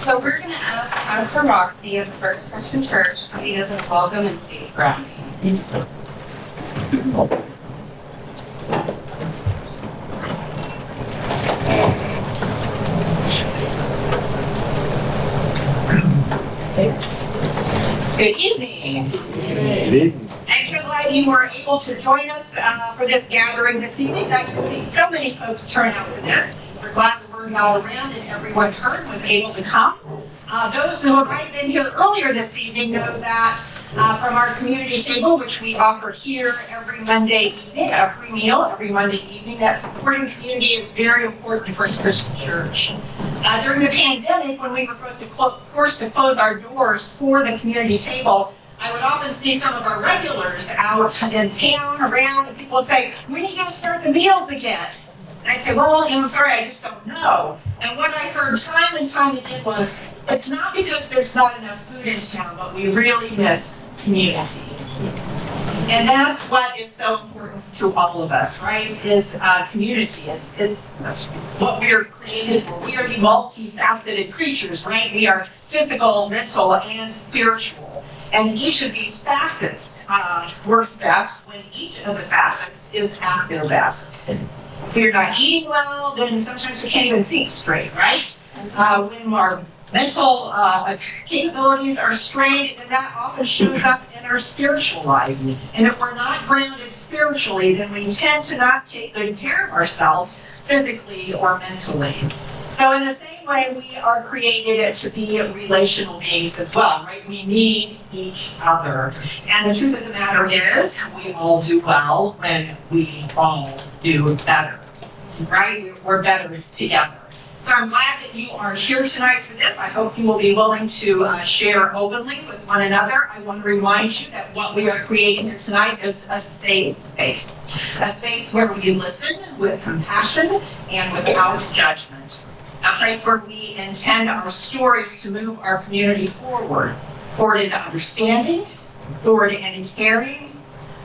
So we're gonna ask Pastor Roxy of the First Christian Church to lead us in welcome and faith grounding. Good evening. Good I'm so glad you were able to join us uh, for this gathering this evening. Nice to see so many folks turn out for this. We're glad the word got around and everyone heard was able to come. Uh, Those who might have been here earlier this evening know that uh, from our community table, which we offer here every Monday evening, a free meal every Monday evening, that supporting community is very important to First Christian Church. Uh, During the pandemic, when we were forced to forced to close our doors for the community table, I would often see some of our regulars out in town, around, and people would say, when are you gonna start the meals again? And I'd say, well, I'm sorry, I just don't know. And what I heard time and time again was, it's not because there's not enough food in town, but we really miss community. And that's what is so important to all of us, right? Is uh, community, is, is what we are created for. We are the multifaceted creatures, right? We are physical, mental, and spiritual. And each of these facets uh, works best when each of the facets is at their best. If you're not eating well, then sometimes we can't even think straight, right? Uh, when our mental uh, capabilities are strained, then that often shows up in our spiritual life. And if we're not grounded spiritually, then we tend to not take good care of ourselves physically or mentally. So in the same way, we are created to be relational beings as well, right? We need each other. And the truth of the matter is, we all do well when we all do better, right? We're better together. So I'm glad that you are here tonight for this. I hope you will be willing to uh, share openly with one another. I want to remind you that what we are creating here tonight is a safe space, a space where we listen with compassion and without judgment, a place where we intend our stories to move our community forward, forward into understanding, forward into caring,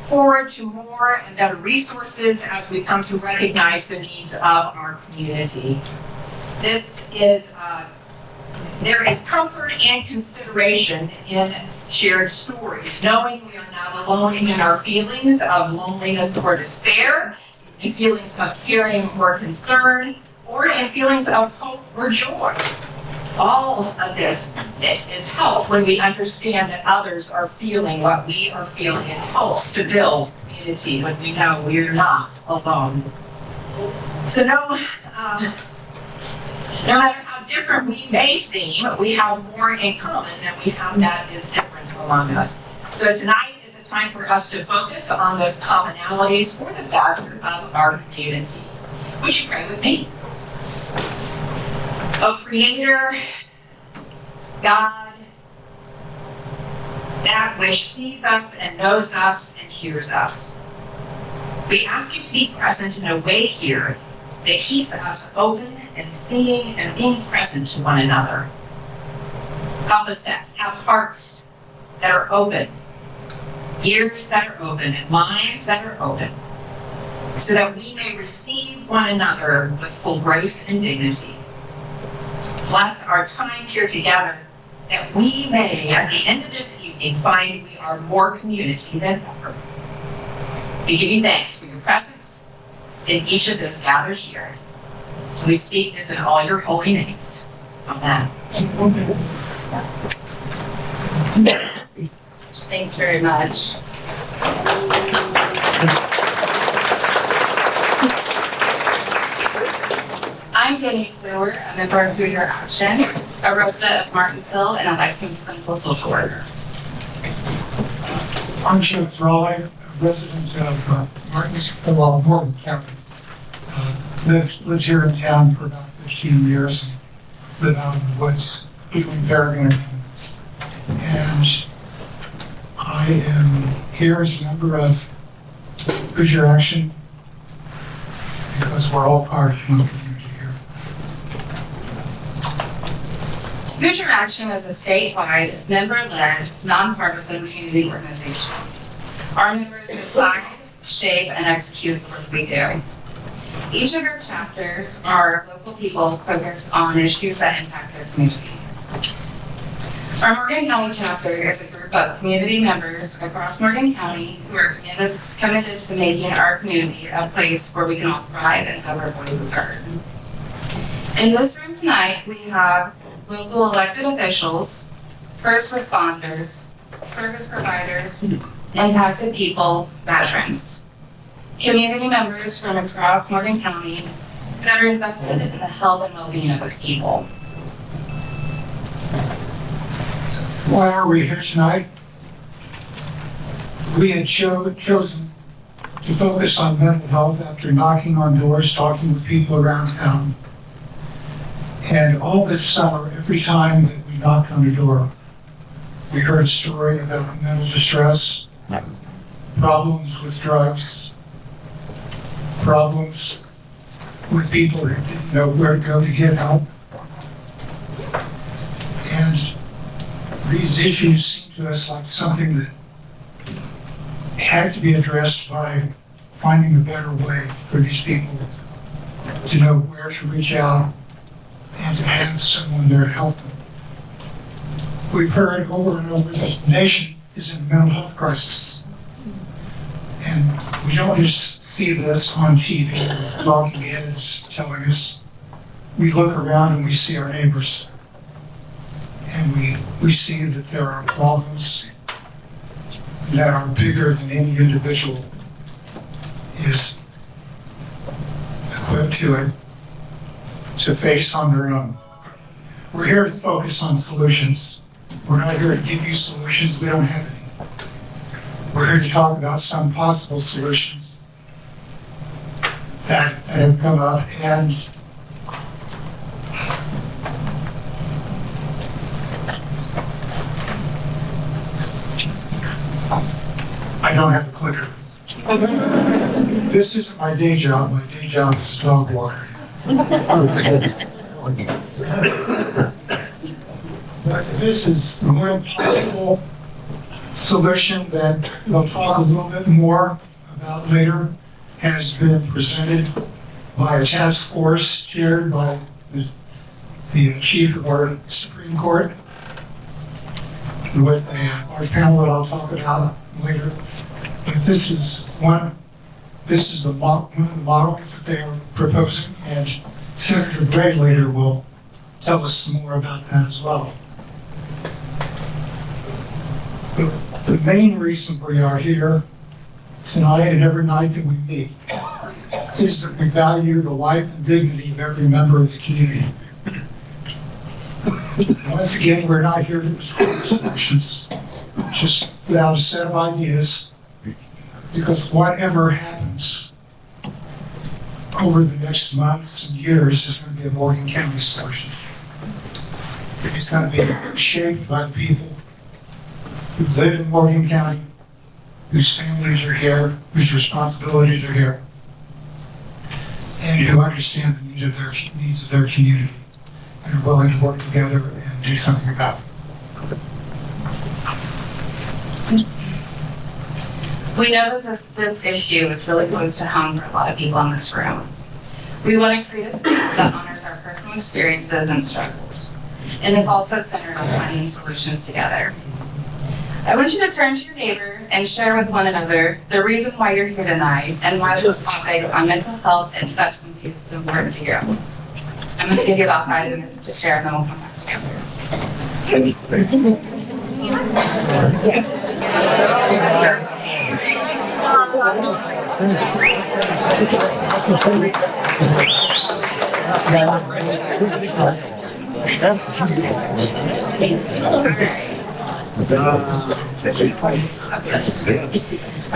forward to more and better resources as we come to recognize the needs of our community. This is, uh, there is comfort and consideration in shared stories, knowing we are not alone in our feelings of loneliness or despair, in feelings of caring or concern, or in feelings of hope or joy. All of this is help when we understand that others are feeling what we are feeling. It helps to build community when we know we're not alone. So no, um, no matter how different we may seem, we have more in common than we have that is different among us. So tonight is a time for us to focus on those commonalities for the factor of our community. Would you pray with me? O Creator, God, that which sees us and knows us and hears us. We ask you to be present in a way here that keeps us open and seeing and being present to one another. Help us to have hearts that are open, ears that are open, and minds that are open, so that we may receive one another with full grace and dignity. Bless our time here together, that we may, at the end of this evening, find we are more community than ever. We give you thanks for your presence in each of those gathered here. We speak this in all your holy names. Amen. Thanks very much. I'm Danny Fluer, a member of Hoosier Action, a ROSA of Martinsville, and a licensed clinical social worker. I'm Chuck Frawley, a resident of uh, Martinsville, Morgan County. Uh, Lived, lived here in town for about 15 years, live out in the woods between Paragon and Eminence. And I am here as a member of Hoosier Action because we're all part of one community Hoosier Action is a statewide, member-led, nonpartisan community organization. Our members decide, shape, and execute the work we do. Each of our chapters are local people focused on issues that impact their community. Our Morgan County chapter is a group of community members across Morgan County who are committed, committed to making our community a place where we can all thrive and have our voices heard. In this room tonight, we have local elected officials, first responders, service providers, impacted people, veterans, community members from across Morgan County that are invested in the health and well-being of its people. Why are we here tonight? We had cho- chosen to focus on mental health after knocking on doors, talking with people around town. And all this summer, every time that we knocked on the door, we heard a story about mental distress, problems with drugs, problems with people who didn't know where to go to get help. And these issues seem to us like something that had to be addressed by finding a better way for these people to know where to reach out and to have someone there help them. We've heard over and over that the nation is in a mental health crisis. And we don't just see this on TV talking heads telling us. We look around and we see our neighbors and we, we see that there are problems that are bigger than any individual is equipped to it, to face on their own. We're here to focus on solutions. We're not here to give you solutions, we don't have any. We're here to talk about some possible solutions that, that have come up and I don't have a clicker. This isn't my day job. My day job is dog walker. But this is one possible solution that we'll talk a little bit more about later, has been presented by a task force chaired by the, the chief of our Supreme Court with a large panel that I'll talk about later. But this is one, this is the model that they are proposing, and Senator Gray later will tell us some more about that as well. The, the main reason we are here tonight and every night that we meet is that we value the life and dignity of every member of the community. Once again, we're not here to prescribe solutions, just without a set of ideas, because whatever happens over the next months and years is going to be a Morgan County solution. It's going to be shaped by the people who live in Morgan County, whose families are here, whose responsibilities are here, and who understand the needs of their, needs of their community and are willing to work together and do something about it. We know that this issue is really close to home for a lot of people in this room. We want to create a space that honors our personal experiences and struggles, and is also centered on finding solutions together. I want you to turn to your neighbor and share with one another the reason why you're here tonight and why this topic on mental health and substance use is important to you. I'm going to give you about five minutes to share, and then we'll come back together. All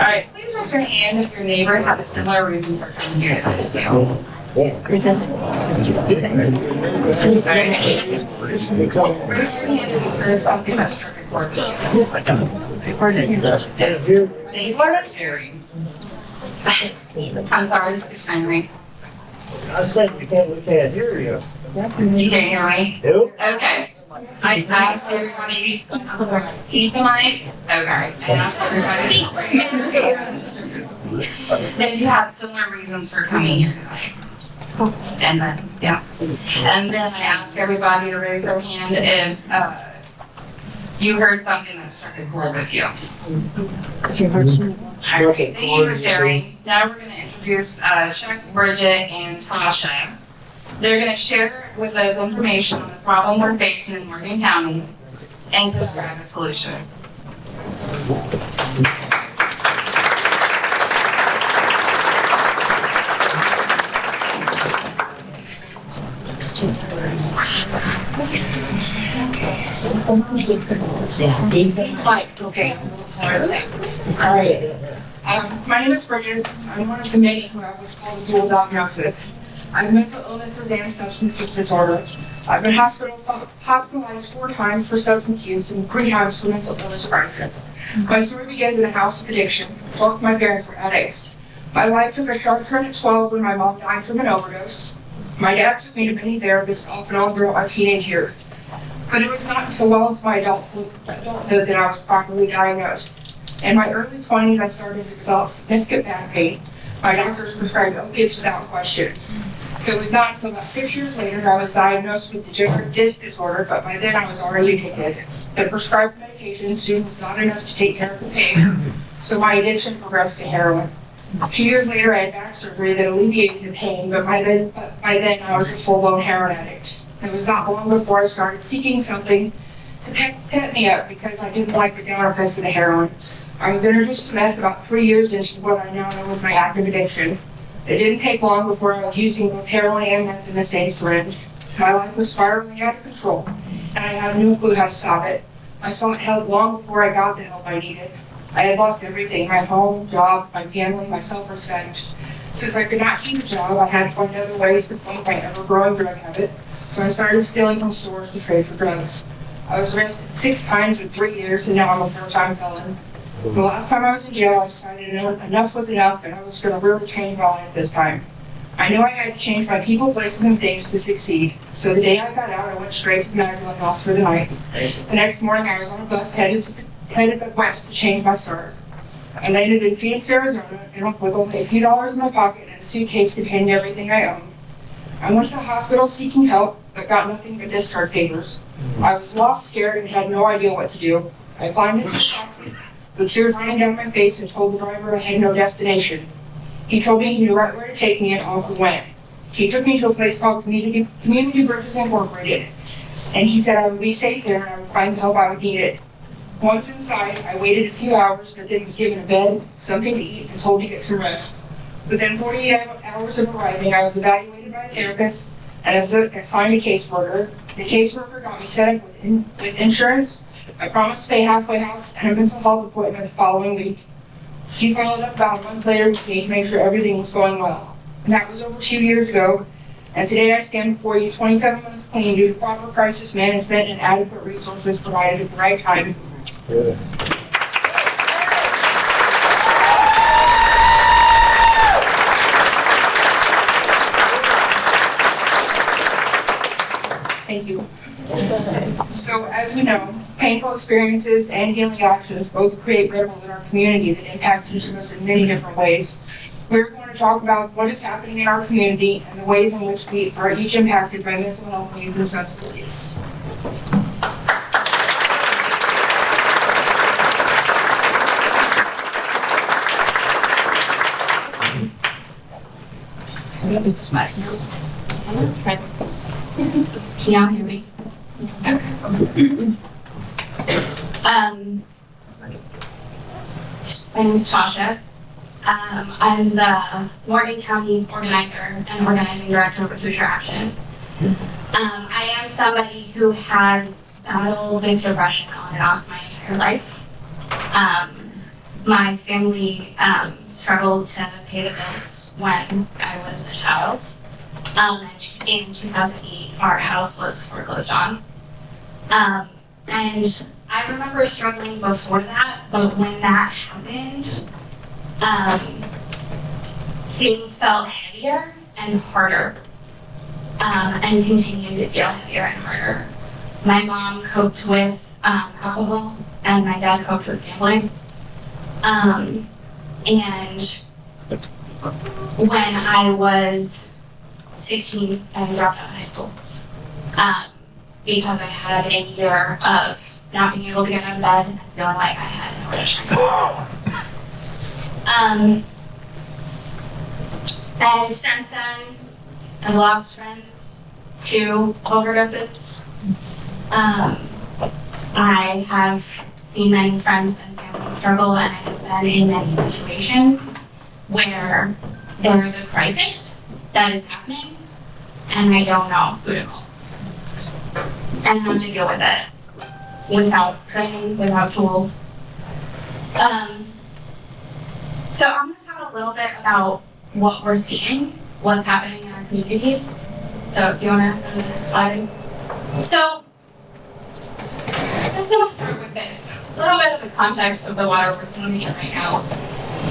right, please raise your hand if your neighbor had a similar reason for coming here tonight. So, Raise your hand if you've heard something that struck a chord with you. Sharing. I'm sorry, Henry. I said you can't, we can't hear you. You can't hear me? Nope. Okay. I asked everybody, keep the mic. Okay. I asked everybody to raise their hands. Then you had similar reasons for coming here tonight. And then, yeah. And then I asked everybody to raise their hand if, uh, you heard something that struck a chord with you. Struck a Alright, thank you for sharing. Now we're gonna introduce uh, Chuck, Bridget, and Tasha. They're gonna share with us information on the problem we're facing in Morgan County and describe a solution. Okay. All right. Um, my name is Bridget. I'm one of the many who have what's called a dual diagnosis. I have mental illnesses and substance use disorder. I've been hospital, hospitalized four times for substance use and three times for mental illness crisis. My story begins in a house of addiction. Both my parents were addicts. My life took a sharp turn at 12 when my mom died from an overdose. My dad took me to many therapists off and on throughout my teenage years. But it was not until well into my adulthood, adulthood that I was properly diagnosed. In my early 20s, I started to develop significant back pain. My doctors prescribed opiates without question. It was not until about six years later I was diagnosed with degenerative disc disorder, but by then I was already addicted. The prescribed medication soon was not enough to take care of the pain, so my addiction progressed to heroin. Two years later, I had back surgery that alleviated the pain, but by then, by then I was a full-blown heroin addict. It was not long before I started seeking something to pep me up because I didn't like the down effects of the heroin. I was introduced to meth about three years into what I now know as my active addiction. It didn't take long before I was using both heroin and meth in the same syringe. My life was spiraling out of control, and I had no clue how to stop it. I sought help long before I got the help I needed. I had lost everything my home, jobs, my family, my self respect. Since I could not keep a job, I had to find other ways to fund my ever growing drug habit, so I started stealing from stores to trade for drugs. I was arrested six times in three years, and now I'm a four time felon. The last time I was in jail, I decided enough was enough, and I was going to really change my life this time. I knew I had to change my people, places, and things to succeed. So the day I got out, I went straight to Magdalene House for the night. The next morning, I was on a bus headed headed west to change my start. I landed in Phoenix, Arizona, with only a few dollars in my pocket and a suitcase containing everything I owned. I went to the hospital seeking help, but got nothing but discharge papers. Hmm. I was lost, scared, and had no idea what to do. I climbed into a taxi, with tears running down my face, and told the driver I had no destination. He told me he knew right where to take me, and off we went. He took me to a place called Community, Community Bridges Incorporated, and he said I would be safe there and I would find the help I would need it. Once inside, I waited a few hours, but then was given a bed, something to eat, and told to get some rest. Within 48 hours of arriving, I was evaluated by a therapist and as assigned a caseworker. The caseworker got me set up with, in, with insurance. I promised to pay halfway house and a mental health appointment the following week. She followed up about a month later with me to make sure everything was going well. And that was over two years ago. And today I stand before you 27 months clean due to proper crisis management and adequate resources provided at the right time. Good. Thank you. So as we know, painful experiences and healing actions both create ripples in our community that impact each of us in many different ways. We're going to talk about what is happening in our community and the ways in which we are each impacted by mental health needs and substance use. Can y'all hear me? Um, my name is Tasha. Um, I'm the Morgan County organizer and organizing director of Hoosier Action. Um, I am somebody who has battled with depression on and off my entire life. Um, my family um, struggled to pay the bills when I was a child. Um, in 2008, our house was foreclosed on. Um, and I remember struggling before that, but when that happened, um, things felt heavier and harder, um, and continued to feel heavier and harder. My mom coped with um, alcohol, and my dad coped with gambling. Um, and when I was 16, I dropped out of high school. Um, because I had a year of not being able to get out of bed and feeling like I had. Um, and since then, I lost friends to overdoses. Um, I have seen many friends and family struggle, and I have been in many situations where there is a crisis that is happening, and I don't know who to call. And how to deal with it without training, without tools. Um, so I'm going to talk a little bit about what we're seeing, what's happening in our communities. So do you want to go to the next slide? So I'm just going to start with this. A little bit of the context of the water we're swimming in right now.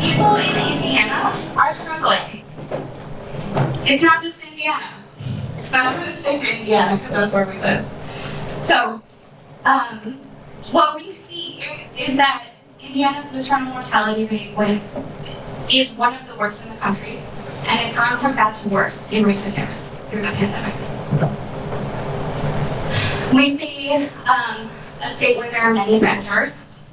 People in Indiana are struggling. It's not just Indiana, but I'm going to stick to Indiana because that's where we live. So, um, what we see is that Indiana's maternal mortality rate with, is one of the worst in the country, and it's gone from bad to worse in recent years through the pandemic. We see um, a state where there are many renters.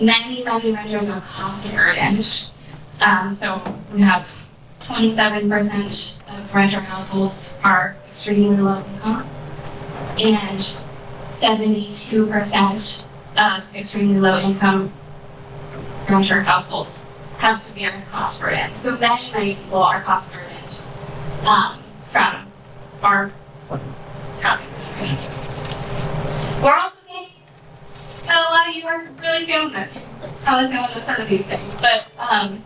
Many, many renters are cost burdened. Um, so we have 27% of renter households are extremely low income, and 72% of extremely low income renter households have severe cost burden. So many, many people are cost burdened um, from our housing situation. We're also seeing that a lot of you are really feeling it. How I feeling with some of these things, but um,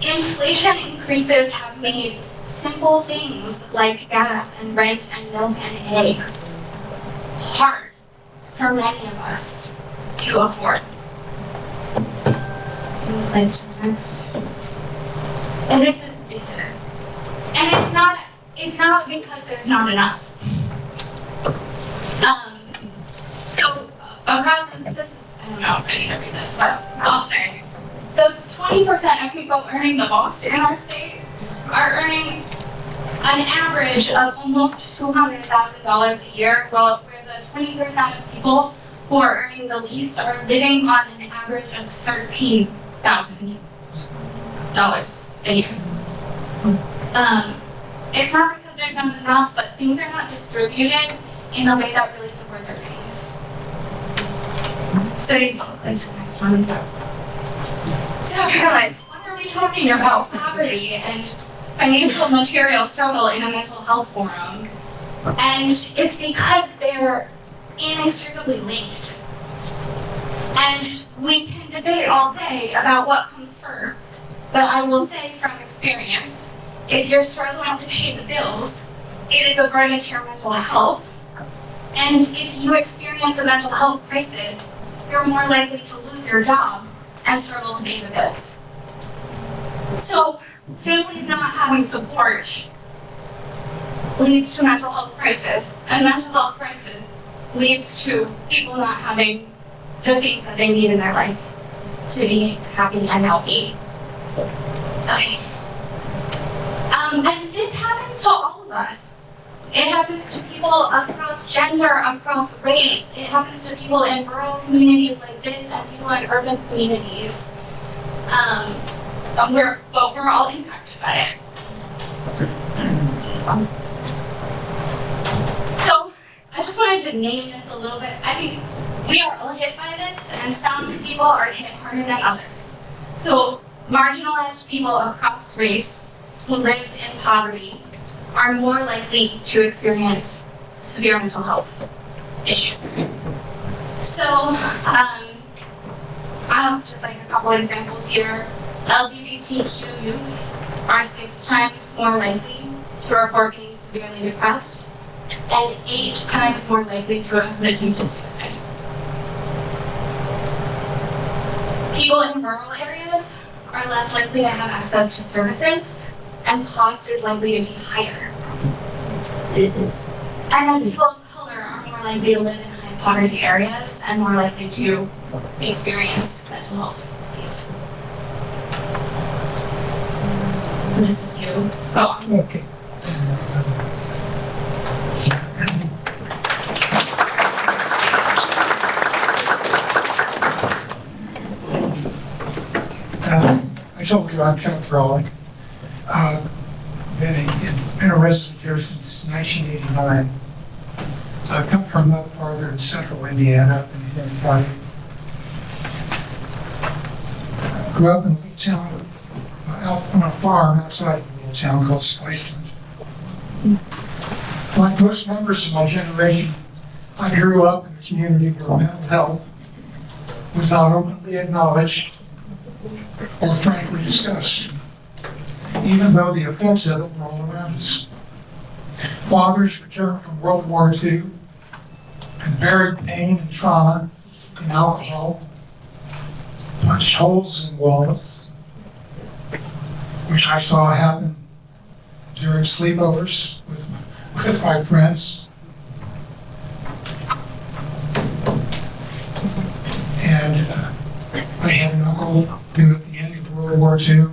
inflation increases have made simple things like gas and rent and milk and eggs hard for many of us to afford. And this is bitter. And it's not. It's not because there's not enough. Um. So across the, this is I don't know if to read this, but I'll say the twenty percent of people earning the most in our state are earning an average of almost two hundred thousand dollars a year, where the twenty percent of people who are earning the least are living on an average of thirteen thousand dollars a year. Um, it's not because there's not enough, but things are not distributed in a way that really supports our families. So. So God, what are we talking about? Poverty and financial material struggle in a mental health forum. And it's because they're inextricably linked. And we can debate all day about what comes first, but I will say from experience, if you're struggling to pay the bills, it is a burden to your mental health. And if you experience a mental health crisis, you're more likely to lose your job and struggle to pay the bills. So, families not having support leads to mental health crisis, and mental health crisis leads to people not having the things that they need in their life to be happy and healthy. Okay. Um, and this happens to all of us. It happens to people across gender, across race. It happens to people in rural communities like this and people in urban communities. Um, we're, but we're all impacted by it. So, I just wanted to name this a little bit. I think we are all hit by this, and some people are hit harder than others. So, marginalized people across race who live in poverty are more likely to experience severe mental health issues. So, um, I have just like a couple examples here. LGBTQ youth are six times more likely to report being severely depressed and eight times more likely to have attempted suicide. People in rural areas are less likely to have access to services, and cost is likely to be higher. And then people of color are more likely to live in high poverty areas and more likely to experience mental health difficulties. This is you. Go on. Okay. Told you I'm Chuck Frolick. Uh, Been a, been a resident here since 1989. I come from up farther in central Indiana, in Henry County. Grew up in a little town, uh, out on a farm outside of a little town called Spiceland. Like most members of my generation, I grew up in a community where mental health was not openly acknowledged or frankly discussed, even though the effects of it were all around us. Fathers returned from World War II and buried pain and trauma in alcohol, punched holes in walls, which I saw happen during sleepovers with, with my friends. And uh, I had an uncle end of World War II,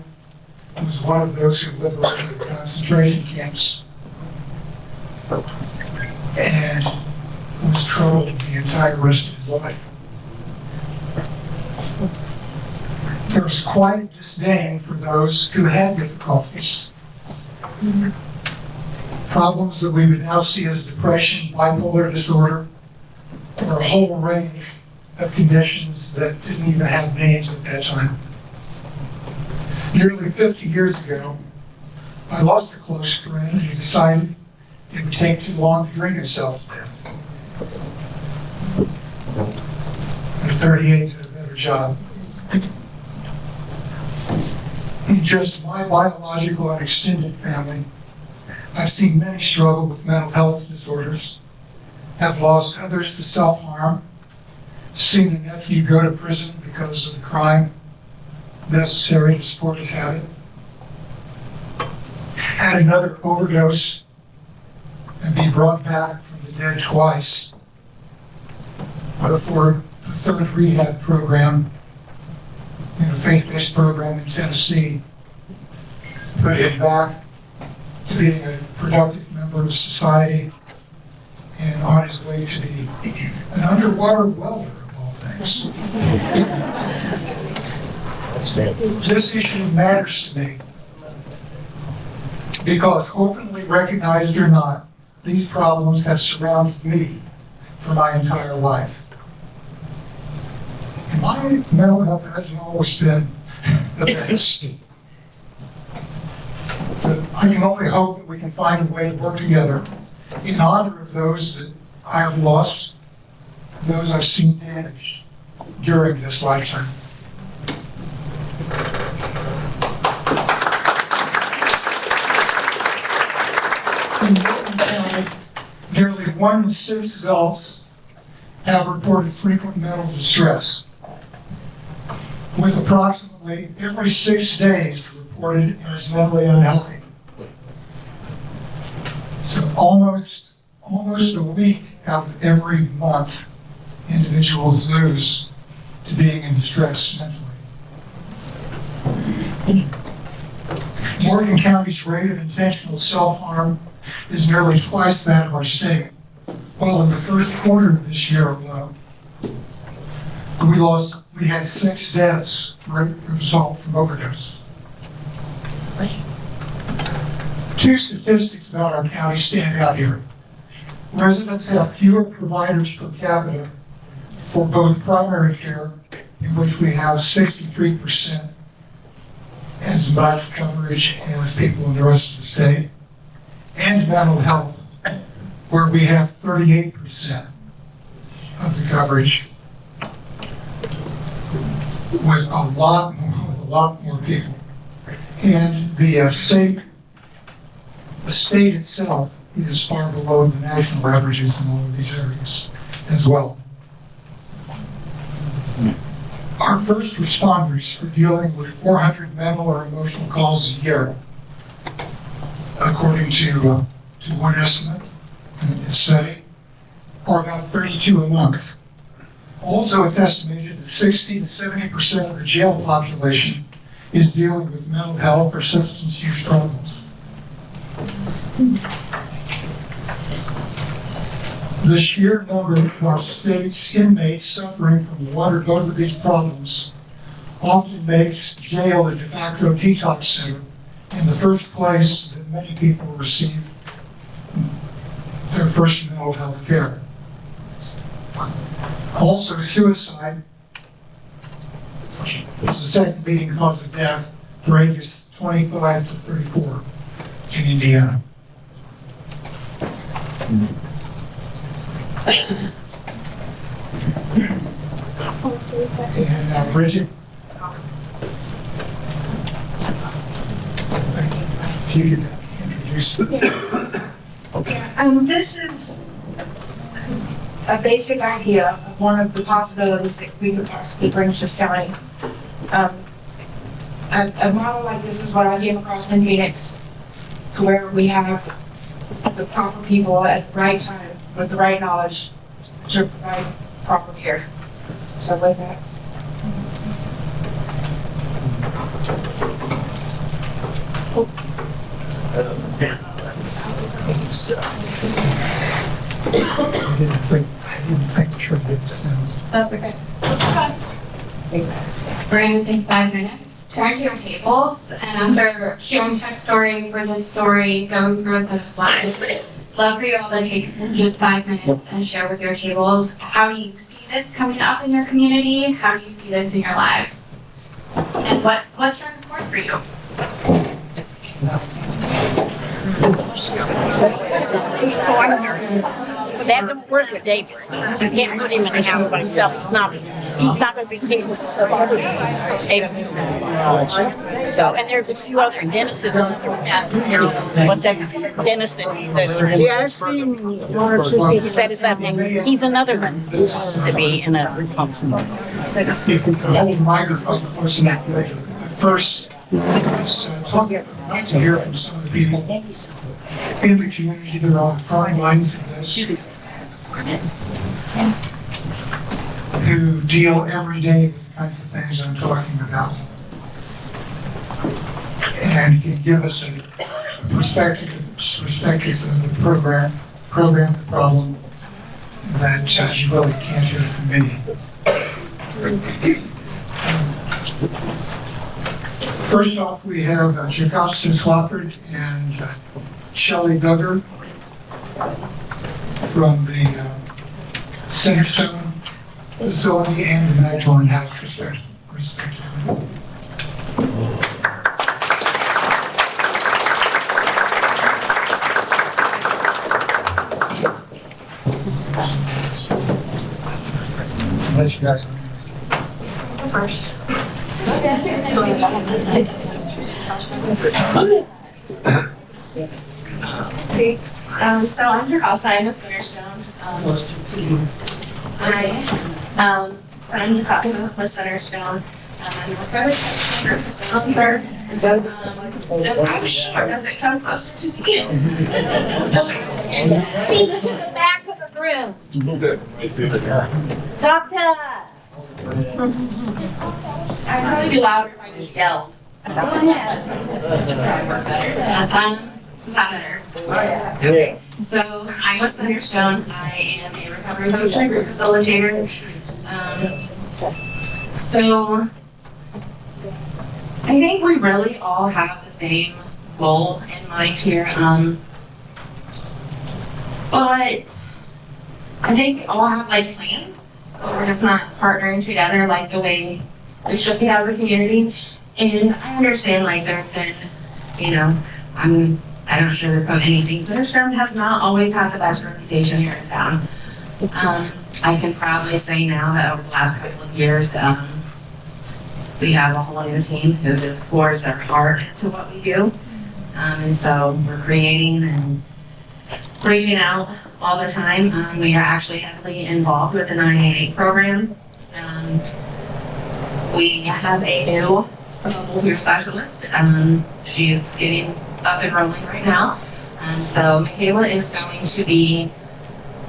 was one of those who liberated the concentration camps and was troubled the entire rest of his life. There was quite a disdain for those who had difficulties. Problems that we would now see as depression, bipolar disorder, or a whole range of conditions that didn't even have names at that time. Nearly 50 years ago, I lost a close friend who decided it would take too long to drink himself to death. At 38, did a better job. In just my biological and extended family, I've seen many struggle with mental health disorders, have lost others to self-harm, seen a nephew go to prison because of the crime necessary to support his habit, had another overdose and be brought back from the dead twice before the third rehab program in a faith-based program in Tennessee put him back to being a productive member of society and on his way to be an underwater welder of all things. This issue matters to me because openly recognized or not, these problems have surrounded me for my entire life. And my mental health hasn't always been the best. But I can only hope that we can find a way to work together in honor of those that I have lost, and those I've seen damaged during this lifetime. Nearly one in six adults have reported frequent mental distress, with approximately every six days reported as mentally unhealthy. So almost, almost a week out of every month, individuals lose to being in distress mentally. Morgan County's rate of intentional self-harm is nearly twice that of our state. While in the first quarter of this year alone, we lost, we had six deaths result from overdose. Two statistics about our county stand out here. Residents have fewer providers per capita for both primary care, in which we have sixty-three percent as much coverage as people in the rest of the state, and mental health, where we have thirty-eight percent of the coverage with a lot more, with a lot more people. And the uh, state, the state itself is far below the national averages in all of these areas as well. Our first responders are dealing with 400 mental or emotional calls a year, according to, uh, to one estimate in a study, or about 32 a month. Also, it's estimated that 60 to 70 percent of the jail population is dealing with mental health or substance use problems. The sheer number of our state's inmates suffering from one or both of these problems often makes jail a de facto detox center in the first place that many people receive their first mental health care. Also, suicide is the second leading cause of death for ages 25 to 34 in Indiana. And uh, Bridget? If you could introduce Um, this is a basic idea of one of the possibilities that we could possibly bring to this county. Um, a, a model like this is what I came across in Phoenix, to where we have the proper people at the right time with the right knowledge to provide proper care. So with that. I didn't I didn't sure it. That's okay. We're gonna take five minutes, turn to your tables, and after sharing Chuck's story, Bridget's story, going through a set of slides, love for you all to take just five minutes and share with your tables, how do you see this coming up in your community? How do you see this in your lives? And what, what's your important for you? That don't work with David. You can't put him in the house by himself. He's not, he's not gonna be capable of able. So, and there's a few other dentists in the there's, what's that dentist that, that. Yeah, I've seen one or two. He said his last name. He's another one to be in a. If we could hold the microphone close enough later. But First, let's I'd like to hear from some of the people in the community that are on the front lines of this. Who deal every day with the kinds of things I'm talking about. And can give us a perspective, perspective of the program, program, problem that uh, you really can't hear from me. First off, we have uh, Jocasta Swafford and uh, Shelley Duggar from the uh, Centerstone facility and the Magdalen House respect- respectively. Let you guys. Thanks. Um, so I'm Jocasta, I'm a Centerstone. Um, hi. Um, so I'm Jocasta with Centerstone. Um, I'm a recovery coach facility. Um, and I'm sure, does it come closer to me? Speak to the back of the room. Talk to us. I'd probably be louder if I just yelled. Go ahead. Um, is that better? Okay. So I'm with Centerstone. I am a recovery coach and a group facilitator. Um, so I think we really all have the same goal in mind here. Um, but I think we all have like plans, but we're just not partnering together like the way we should be as a community. And I understand like there's been, you know, I'm I don't sugarcoat anything. Centerstone has not always had the best reputation here in town. Um, I can proudly say now that over the last couple of years, um, we have a whole new team who just pours their heart to what we do. Um, and so we're creating and reaching out all the time. Um, we are actually heavily involved with the 988 program. Um, we have a new mobile specialist. Um, she is getting up and rolling right now. And so Michaela is going to be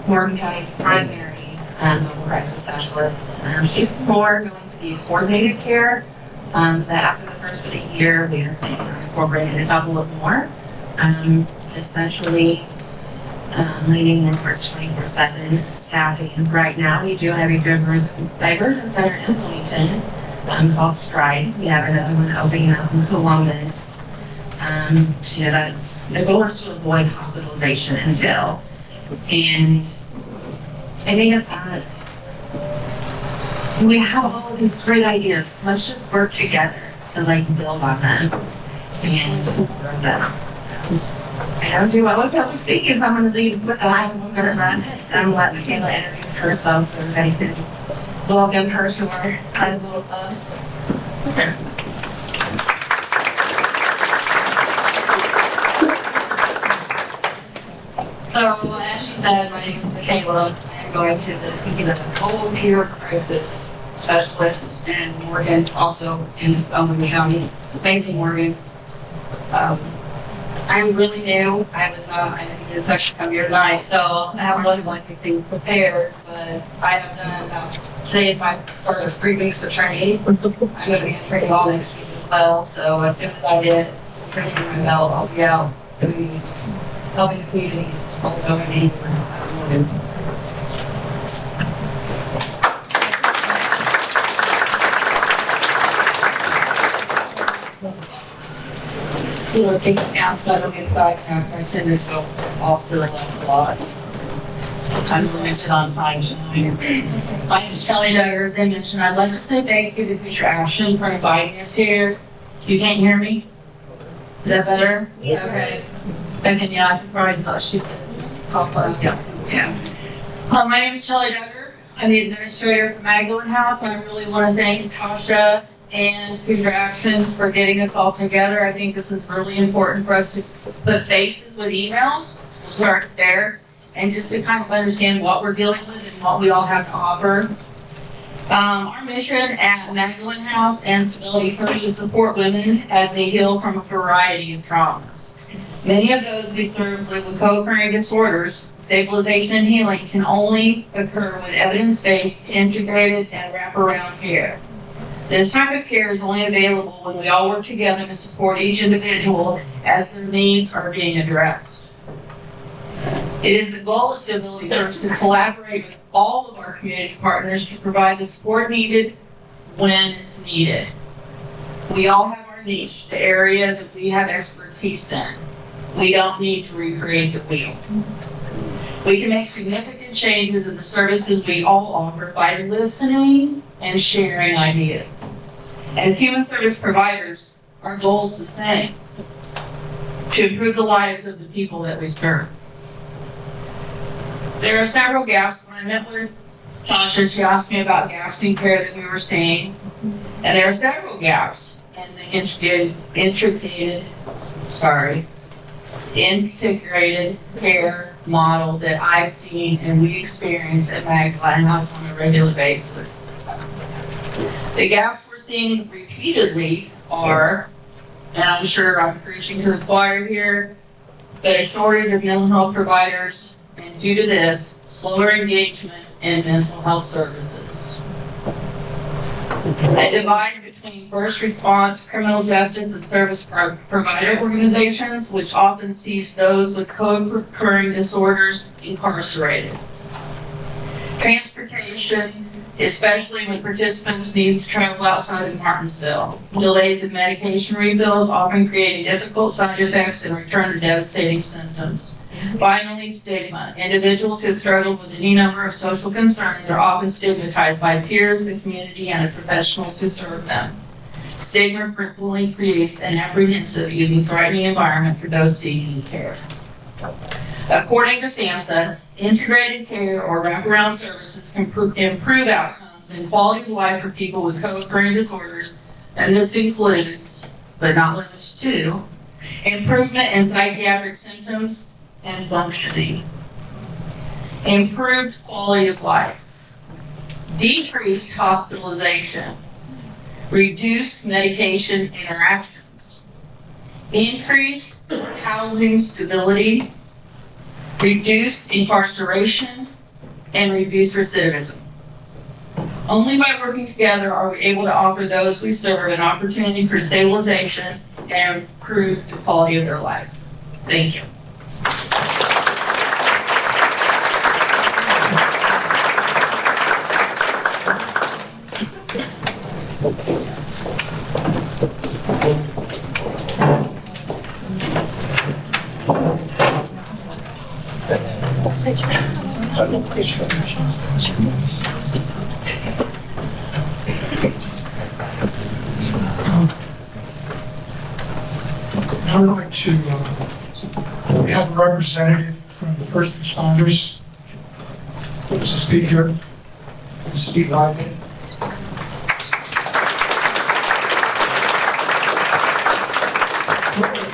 Morgan County's primary um, mobile crisis specialist. Um, she's more going to be coordinated care. Um, that after the first of the year, we are incorporating a couple of more. Um, essentially, um, leaning more towards 24/7 staffing. Right now, we do have a diversion center in Bloomington um, called Stride. We have another one opening up in Columbus. Um, you know, that's, the goal is to avoid hospitalization and jail. And I think it's that we have all of these great ideas. Let's just work together to like build on them and grow them. I don't do well with public speaking, so I'm going to lead with that. I'm going to I'm let Michaela introduce herself so everybody can welcome her to our little club. So, as she said, my name is Michaela. I am going to the, the Cold Care Crisis Specialist in Morgan, also in Owen County, mainly Morgan. Um, I'm really new. I was not, I didn't expect to come here tonight, so I haven't really like anything prepared, but I have done about, today is my start of three weeks of training. I'm gonna be in training all next week as well, so as soon as I get some training in my belt, I'll be out doing helping the communities all over the Morgan. You know, things down so I don't get sidetracked. Tend to go off to the left a lot. I'm limited on time tonight. My name is Kelly Duggar, as they mentioned. I'd like to say thank you to Hoosier Action for inviting us here. You can't hear me? Is that better? Yeah. Okay. Okay, yeah, I can probably tell she said just pop up. Yeah. Yeah. Uh, my name is Shelley Duggar. I'm the administrator for Magdalen House, and I really want to thank Tasha and Hoosier Action for getting us all together. I think this is really important for us to put faces with emails. We'll start there, and just to kind of understand what we're dealing with and what we all have to offer. Um, our mission at Magdalen House and Stability First is to support women as they heal from a variety of traumas. Many of those we serve live with co-occurring disorders. Stabilization and healing can only occur with evidence-based, integrated, and wraparound care. This type of care is only available when we all work together to support each individual as their needs are being addressed. It is the goal of Stability First to collaborate with all of our community partners to provide the support needed when it's needed. We all have our niche, the area that we have expertise in. We don't need to recreate the wheel. We can make significant changes in the services we all offer by listening and sharing ideas. As human service providers, our goal is the same to improve the lives of the people that we serve. There are several gaps. When I met with Tasha, she asked me about gaps in care that we were seeing. And there are several gaps in the integrated, integrated sorry, integrated care model that I've seen and we experience at Magdalen House on a regular basis. The gaps we're seeing repeatedly are, and I'm sure I'm preaching to the choir here, but a shortage of mental health providers, and due to this, slower engagement in mental health services. A divide between first response, criminal justice, and service pro- provider organizations, which often sees those with co-occurring disorders incarcerated. Transportation, especially when participants need to travel outside of Martinsville. Delays in medication refills often creating difficult side effects and return to devastating symptoms. Finally, stigma. Individuals who struggle with any number of social concerns are often stigmatized by peers, the community, and the professionals who serve them. Stigma frequently creates an apprehensive, even threatening environment for those seeking care. According to SAMHSA, integrated care or wraparound services can improve outcomes and quality of life for people with co-occurring disorders, and this includes, but not limited to, improvement in psychiatric symptoms, and functioning. Improved quality of life. Decreased hospitalization. Reduced medication interactions. Increased housing stability. Reduced incarceration. And reduced recidivism. Only by working together are we able to offer those we serve an opportunity for stabilization and improve the quality of their life. Thank you. I would like to uh, have a representative from the first responders to speak here. Steve Lyman.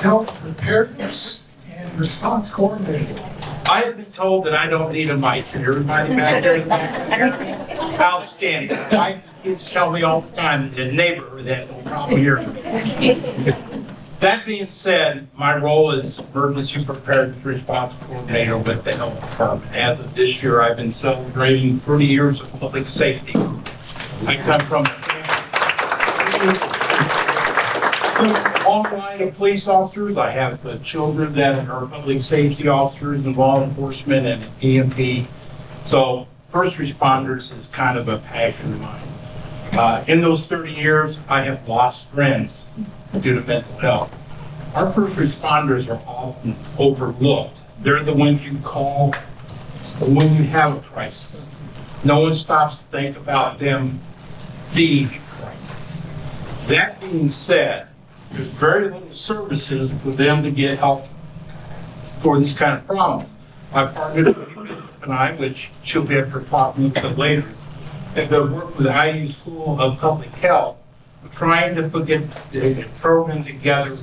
Help preparedness and response coordinator. I have been told that I don't need a mic, and everybody back there outstanding. My kids tell me all the time that the neighborhood has no problem hearing me. That being said, my role is emergency preparedness response coordinator with the health department. As of this year, I've been celebrating 30 years of public safety. I come from police officers. I have uh, children that are public safety officers and law enforcement and EMP. So first responders is kind of a passion of mine. Uh, In those 30 years, I have lost friends due to mental health. Our first responders are often overlooked. They're the ones you call when you have a crisis. No one stops to think about them being in crisis. That being said, there's very little services for them to get help for these kind of problems. My partner and I, which she'll be able to talk a little bit later, have been working with the IU School of Public Health, trying to put a program together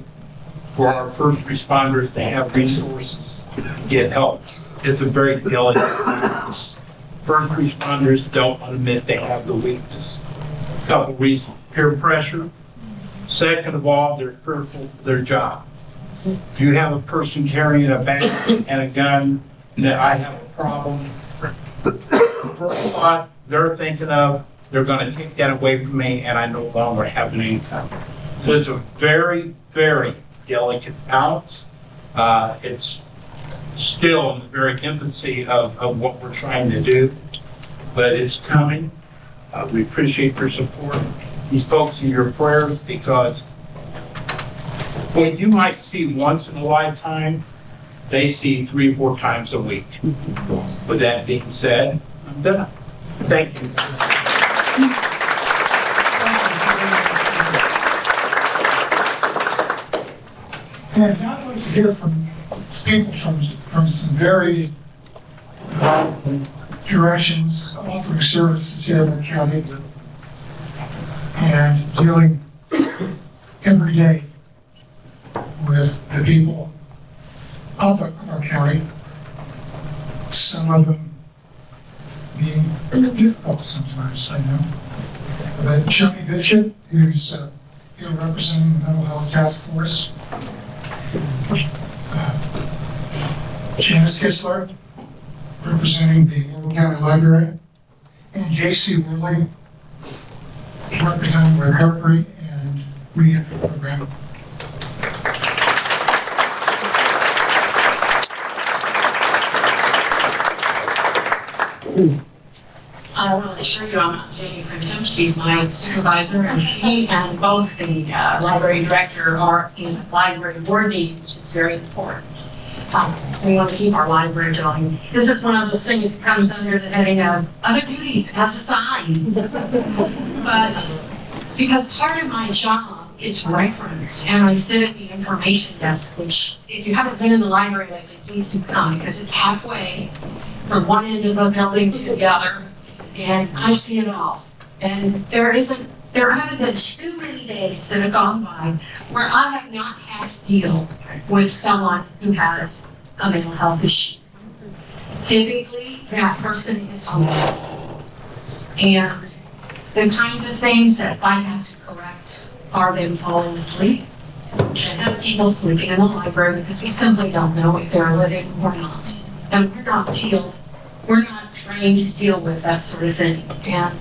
for our first responders to have resources, to get help. It's a very delicate. First responders don't admit they have the weakness. A couple reasons, peer pressure. Second of all, they're fearful for their job. If you have a person carrying a bag and a gun, that I have a problem, first thought they're thinking of, they're gonna take that away from me and I no longer have an income. So it's a very, very delicate balance. Uh, it's still in the very infancy of, of what we're trying to do, but it's coming. Uh, we appreciate your support, these folks in your prayers, because what you might see once in a lifetime, they see three, or four times a week. With that being said, I'm done. Thank you. And now I'd like to hear from people from, from some very uh, directions offering services here in the county and dealing every day with the people of our, county. Some of them being difficult sometimes, I know. But Joni Bishop, who's uh, here representing the Mental Health Task Force, Janice Kissler, representing the Morgan County Library, and J.C. Worley, representing Recovery and Reentry Program. I to assure you, I'm Jamie Frencham, she's my supervisor, and she and both the uh, library director are in library board meeting, which is very important. Um, We want to keep our library going. This is one of those things that comes under the heading of other duties as assigned. But because part of my job is reference, and I sit at the information desk, which if you haven't been in the library lately, please do come, because it's halfway from one end of the building to the other and I see it all. And there isn't, there haven't been too many days that have gone by where I have not had to deal with someone who has a mental health issue. Typically, that person is homeless. And the kinds of things that I have to correct are them falling asleep. Can't have people sleeping in the library because we simply don't know if they're living or not. And we're not deal, we're not trained to deal with that sort of thing. And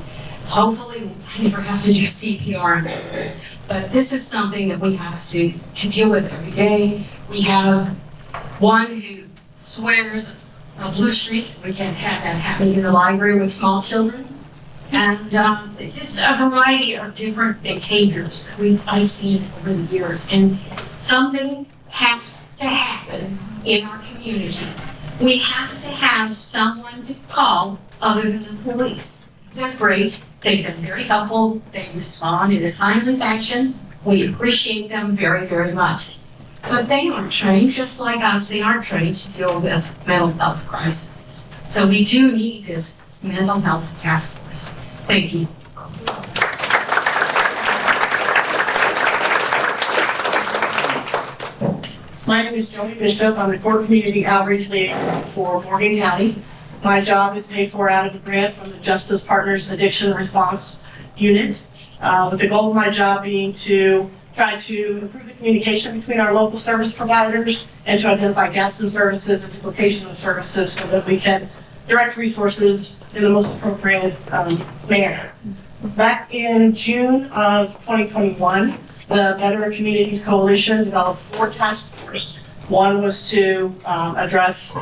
hopefully, Never have to do CPR. But this is something that we have to, deal with every day. We have one who swears a blue streak. We can't have that happening in the library with small children. And um, just a variety of different behaviors we've I've seen over the years. And something has to happen in our community we have to have someone to call other than the police. They're great, they've been very helpful, they respond in a timely fashion, we appreciate them very, very much. But they aren't trained, just like us, they aren't trained to deal with mental health crises. So we do need this mental health task force. Thank you. My name is Joni Bishop. I'm the Core Community Outreach Liaison for Morgan County. My job is paid for out of the grant from the Justice Partners Addiction Response Unit, uh, with the goal of my job being to try to improve the communication between our local service providers and to identify gaps in services and duplication of services so that we can direct resources in the most appropriate um, manner. Back in June of 2021, the Better Communities Coalition developed four task forces. One was to um, address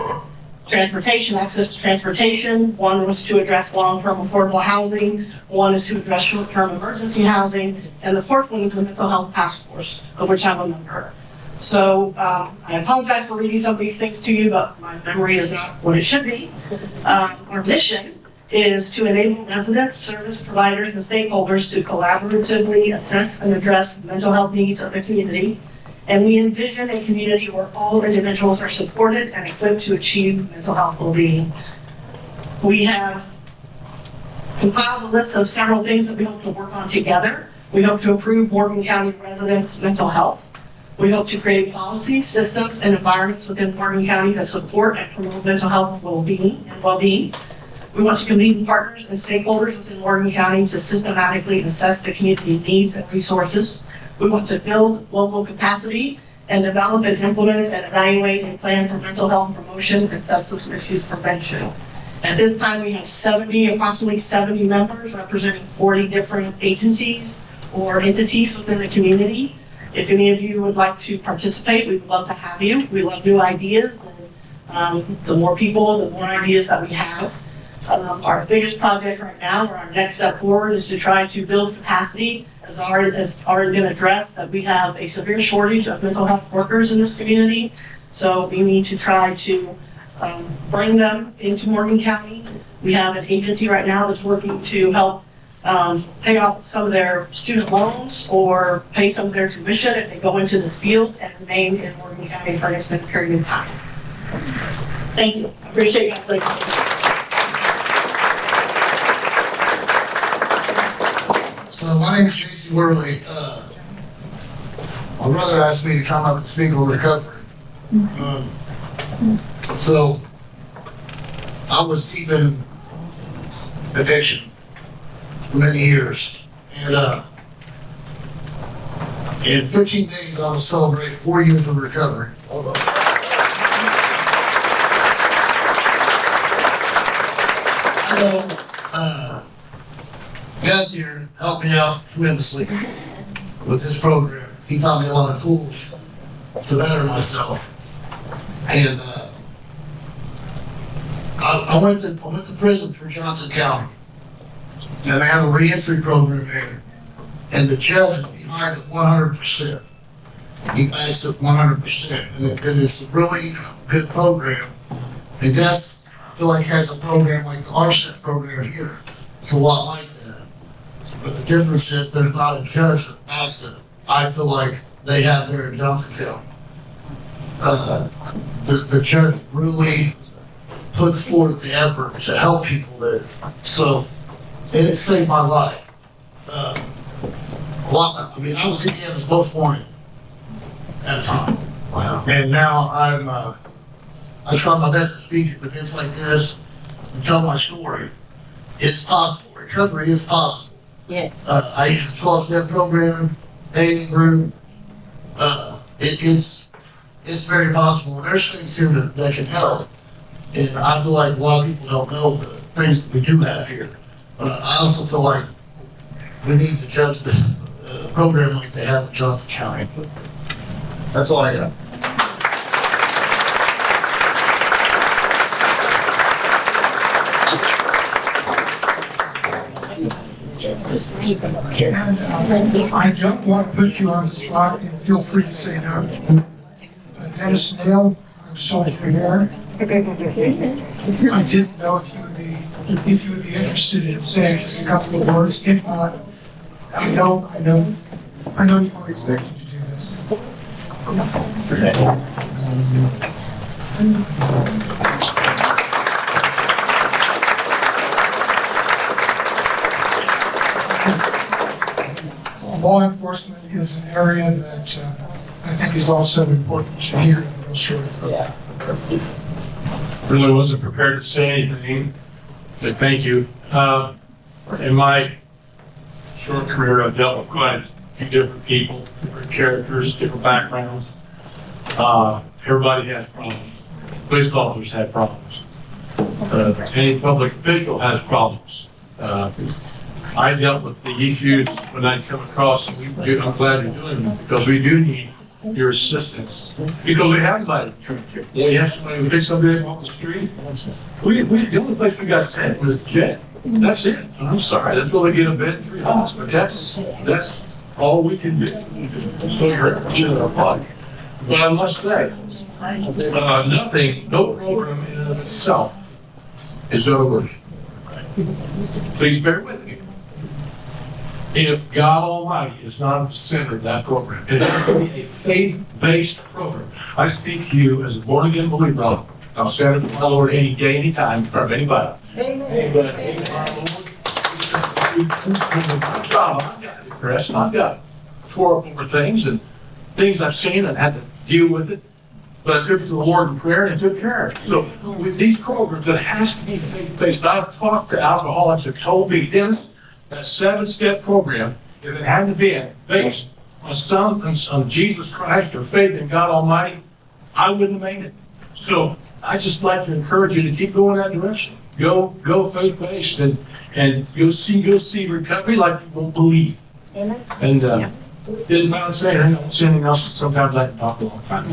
transportation, access to transportation. One was to address long-term affordable housing. One is to address short-term emergency housing. And the fourth one is the mental health task force, of which I'm a member. So um, I apologize for reading some of these things to you, but my memory is not what it should be. Um, Our mission is to enable residents, service providers, and stakeholders to collaboratively assess and address mental health needs of the community. And we envision a community where all individuals are supported and equipped to achieve mental health well-being. We have compiled a list of several things that we hope to work on together. We hope to improve Morgan County residents' mental health. We hope to create policies, systems, and environments within Morgan County that support and promote mental health well-being and well-being. We want to convene partners and stakeholders within Morgan County to systematically assess the community needs and resources. We want to build local capacity and develop and implement and evaluate a plan for mental health promotion and substance misuse prevention. At this time, we have 70, approximately 70 members representing 40 different agencies or entities within the community. If any of you would like to participate, we would love to have you. We love new ideas. and um, The more people, the more ideas that we have. Um, Our biggest project right now, or our next step forward, is to try to build capacity. As already, it's already been addressed, that we have a severe shortage of mental health workers in this community. So we need to try to um, bring them into Morgan County. We have an agency right now that's working to help um, pay off some of their student loans or pay some of their tuition if they go into this field and remain in Morgan County for an extended period of time. Thank you. Appreciate you. guys. So my name is Worley. Uh, my brother asked me to come up and speak on recovery. Um, so I was deep in addiction for many years, and uh, in 15 days I will celebrate four years of recovery. I know, uh, guys here helped me out tremendously with this program. He taught me a lot of tools to better myself. And uh, I, I went to I went to prison for Johnson County, and they have a reentry program there. And the judge is behind it 100 percent. He backs it 100 percent, and it- and it's a really good program. And Gus, I feel like has a program like the RSAT program here. It's a lot like. But the difference is there's not a judge that backs. I feel like they have there in Johnson Uh, the, the judge really puts forth the effort to help people there. So, and it saved my life. Uh, a lot, I mean, I was CPM's most wanted at a time. Wow. And now I'm, uh, I try my best to speak at events like this and tell my story. It's possible. Recovery is possible. Yes. Uh, I use the twelve step program, A group. Uh, it is, it's very possible. And there's things here that, that can help. And I feel like a lot of people don't know the things that we do have here. But I also feel like we need to judge the, uh, program like they have in Johnson County. That's all I got. And uh, I don't want to put you on the spot, and feel free to say no. Uh, Dennis Nail, I'm sorry you're here. I didn't know if you would be, if you would be interested in saying just a couple of words. If not, I know, I know, I know you weren't expecting to do this. Law enforcement is an area that uh, I think is also important to hear the real story from. really wasn't prepared to say anything, but thank you. Uh, In my short career, I've dealt with quite a few different people, different characters, different backgrounds. Uh, Everybody has problems. Police officers have problems. Uh, Any public official has problems. Uh, I dealt with the issues when I come across, and we do, I'm glad you're doing them, because we do need your assistance. Because we have nobody. When we have somebody who picks somebody up off the street, we, we, the only place we got sent was jail. That's it. I'm sorry, that's where they get a bed three hours, but that's, that's all we can do. So you're in our body. But I must say, uh, nothing, no program in and of itself is work. Please bear with me. If God Almighty is not at the center of that program, it has to be a faith-based program. I speak to you as a born-again believer. I'll stand before my Lord any day, any time, or anybody. Amen. I've got depressed, and I've got tore up over things and things I've seen and had to deal with it. But I took it to the Lord in prayer and took care of it. So with these programs, it has to be faith-based. I've talked to alcoholics that told me, Dennis, that seven-step program, if it hadn't been based on some, on Jesus Christ or faith in God Almighty, I wouldn't have made it. So I just like to encourage you to keep going that direction. Go, go faith-based and, and go see, go see recovery like you won't believe. Amen. And, uh, didn't mind saying, I don't say anything else, but sometimes I can talk a long time.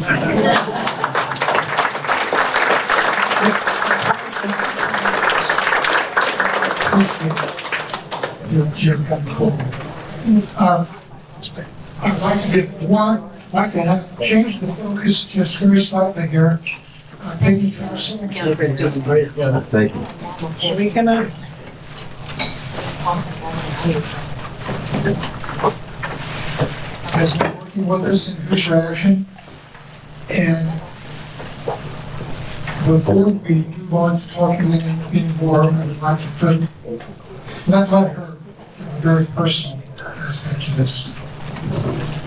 Jim coming forward. Um, I'd like to give one, like to have, change the focus just very slightly here. Uh, Peggy Johnson. Thank you. So we gonna. Has been working with us in Hoosier Action. And before we move on to talking any more, I would like to put, not let her, you know, very personal aspect to this.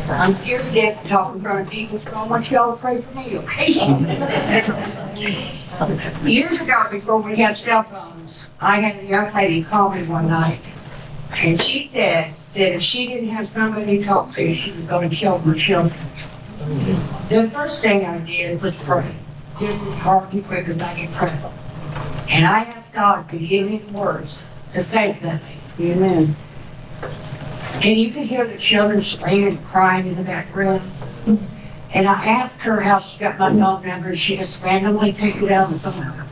I'm scared to death to talk in front of people, so I want y'all to pray for me, okay? Years ago, before we had cell phones, I had a young lady call me one night, and she said that if she didn't have somebody to talk to, she was gonna kill her children. The first thing I did was pray, just as hard and quick as I could pray. And I asked God to give me the words to say that thing. Amen. And you could hear the children screaming and crying in the background. And I asked her how she got my phone number, and she just randomly picked it and somewhere.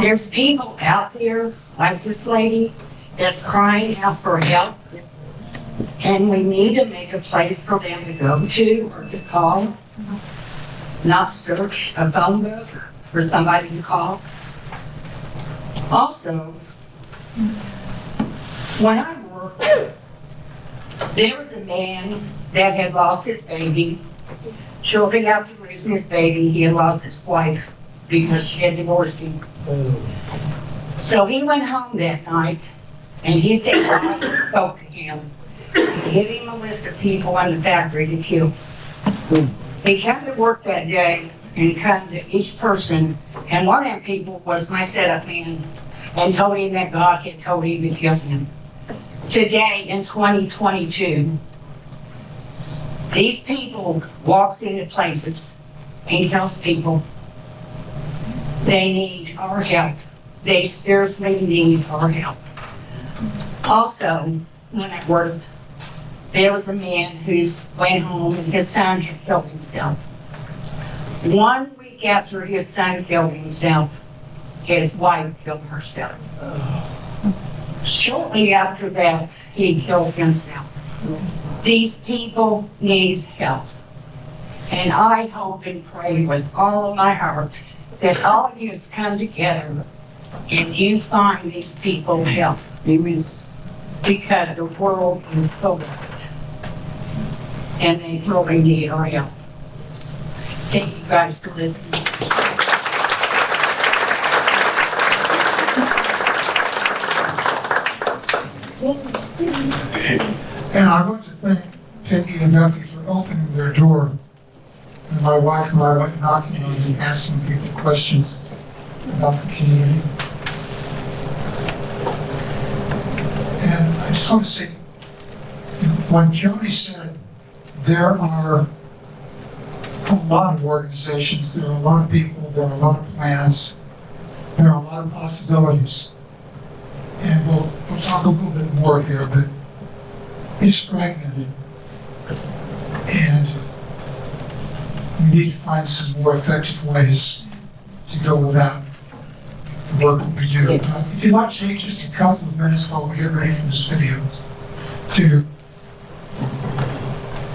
There's people out there, like this lady, that's crying out for help. And we need to make a place for them to go to or to call. Not search a phone book for somebody to call. Also, when I worked there was a man that had lost his baby. Shortly after losing his baby, he had lost his wife because she had divorced him. So he went home that night and he said God spoke to him. He gave him a list of people in the factory to kill. He came to work that day and come to each person, and one of them people was my setup man, and told him that God had told him to kill him today in 2022, these people walks into places and tells people they need our help. They seriously need our help. Also, when I worked, there was a man who went home and his son had killed himself. One week after his son killed himself, his wife killed herself. Shortly after that, he killed himself. These people need help. And I hope and pray with all of my heart that all of you has come together and you find these people help. Amen. Because the world is so bad. And they really need our help. Thank you guys for listening. And I want to thank Peggy and Ducky for opening their door. And my wife and I went knocking on and asking people questions about the community. And I just want to say, when Jody said there are a lot of organizations, there are a lot of people, there are a lot of plans, there are a lot of possibilities. And we'll, we'll talk a little bit more here, but it's fragmented. And we need to find some more effective ways to go about the work that we do. Uh, if you'd like to take just a couple of minutes while we get ready for this video to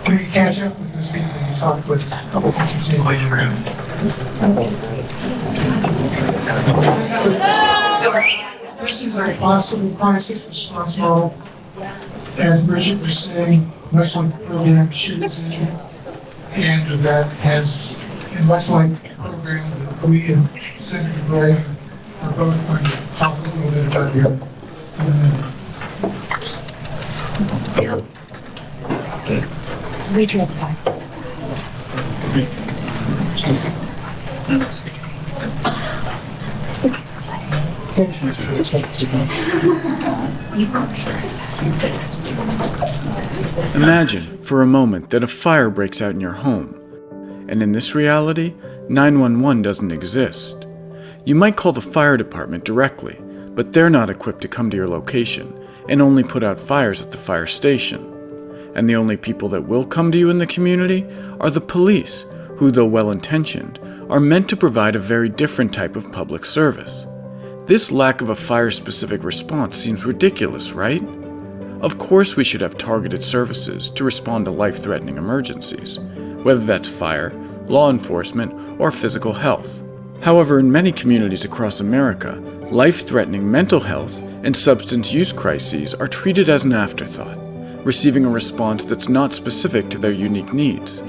maybe catch up with those people you talked with that you take way around. This is a possible crisis response model. As Bridget was saying, much like the program she was in, and that has, and much like the program that we and Senator Gray are both going to talk a little bit about here in a minute. We drove by. Imagine, for a moment, that a fire breaks out in your home. And in this reality, 911 doesn't exist. You might call the fire department directly, but they're not equipped to come to your location and only put out fires at the fire station. And the only people that will come to you in the community are the police, who, though well intentioned, are meant to provide a very different type of public service. This lack of a fire specific response seems ridiculous, right? Of course, we should have targeted services to respond to life threatening emergencies, whether that's fire, law enforcement, or physical health. However, in many communities across America, life threatening mental health and substance use crises are treated as an afterthought, receiving a response that's not specific to their unique needs.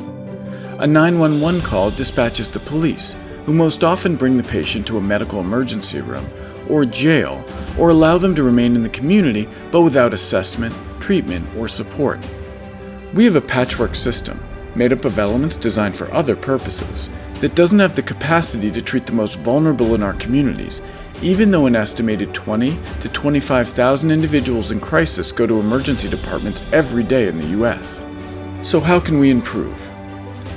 A 911 call dispatches the police, who most often bring the patient to a medical emergency room or jail, or allow them to remain in the community but without assessment, treatment, or support. We have a patchwork system, made up of elements designed for other purposes, that doesn't have the capacity to treat the most vulnerable in our communities, even though an estimated 20 to 25,000 individuals in crisis go to emergency departments every day in the US. So how can we improve?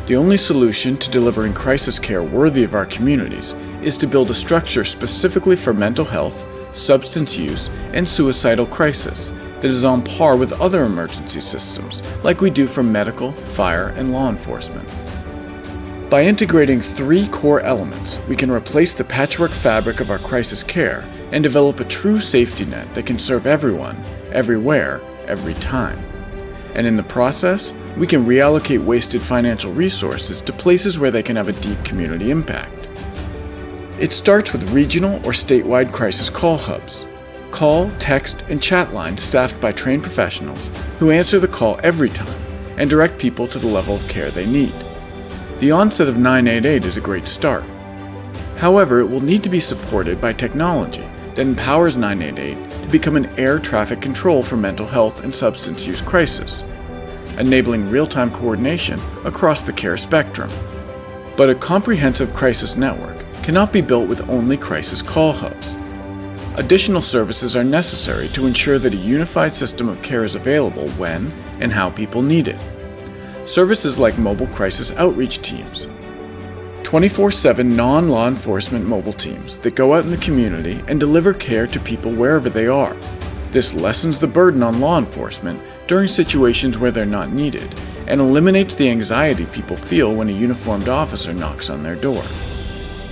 The only solution to delivering crisis care worthy of our communities is to build a structure specifically for mental health, substance use, and suicidal crisis that is on par with other emergency systems, like we do for medical, fire, and law enforcement. By integrating three core elements, we can replace the patchwork fabric of our crisis care and develop a true safety net that can serve everyone, everywhere, every time. And in the process, we can reallocate wasted financial resources to places where they can have a deep community impact. It starts with regional or statewide crisis call hubs. Call, text, and chat lines staffed by trained professionals who answer the call every time and direct people to the level of care they need. The onset of 988 is a great start. However, it will need to be supported by technology that empowers 988 to become an air traffic control for mental health and substance use crisis, enabling real time coordination across the care spectrum. But a comprehensive crisis network cannot be built with only crisis call hubs. Additional services are necessary to ensure that a unified system of care is available when and how people need it. Services like mobile crisis outreach teams, 24 7 non law enforcement mobile teams that go out in the community and deliver care to people wherever they are. This lessens the burden on law enforcement during situations where they're not needed and eliminates the anxiety people feel when a uniformed officer knocks on their door.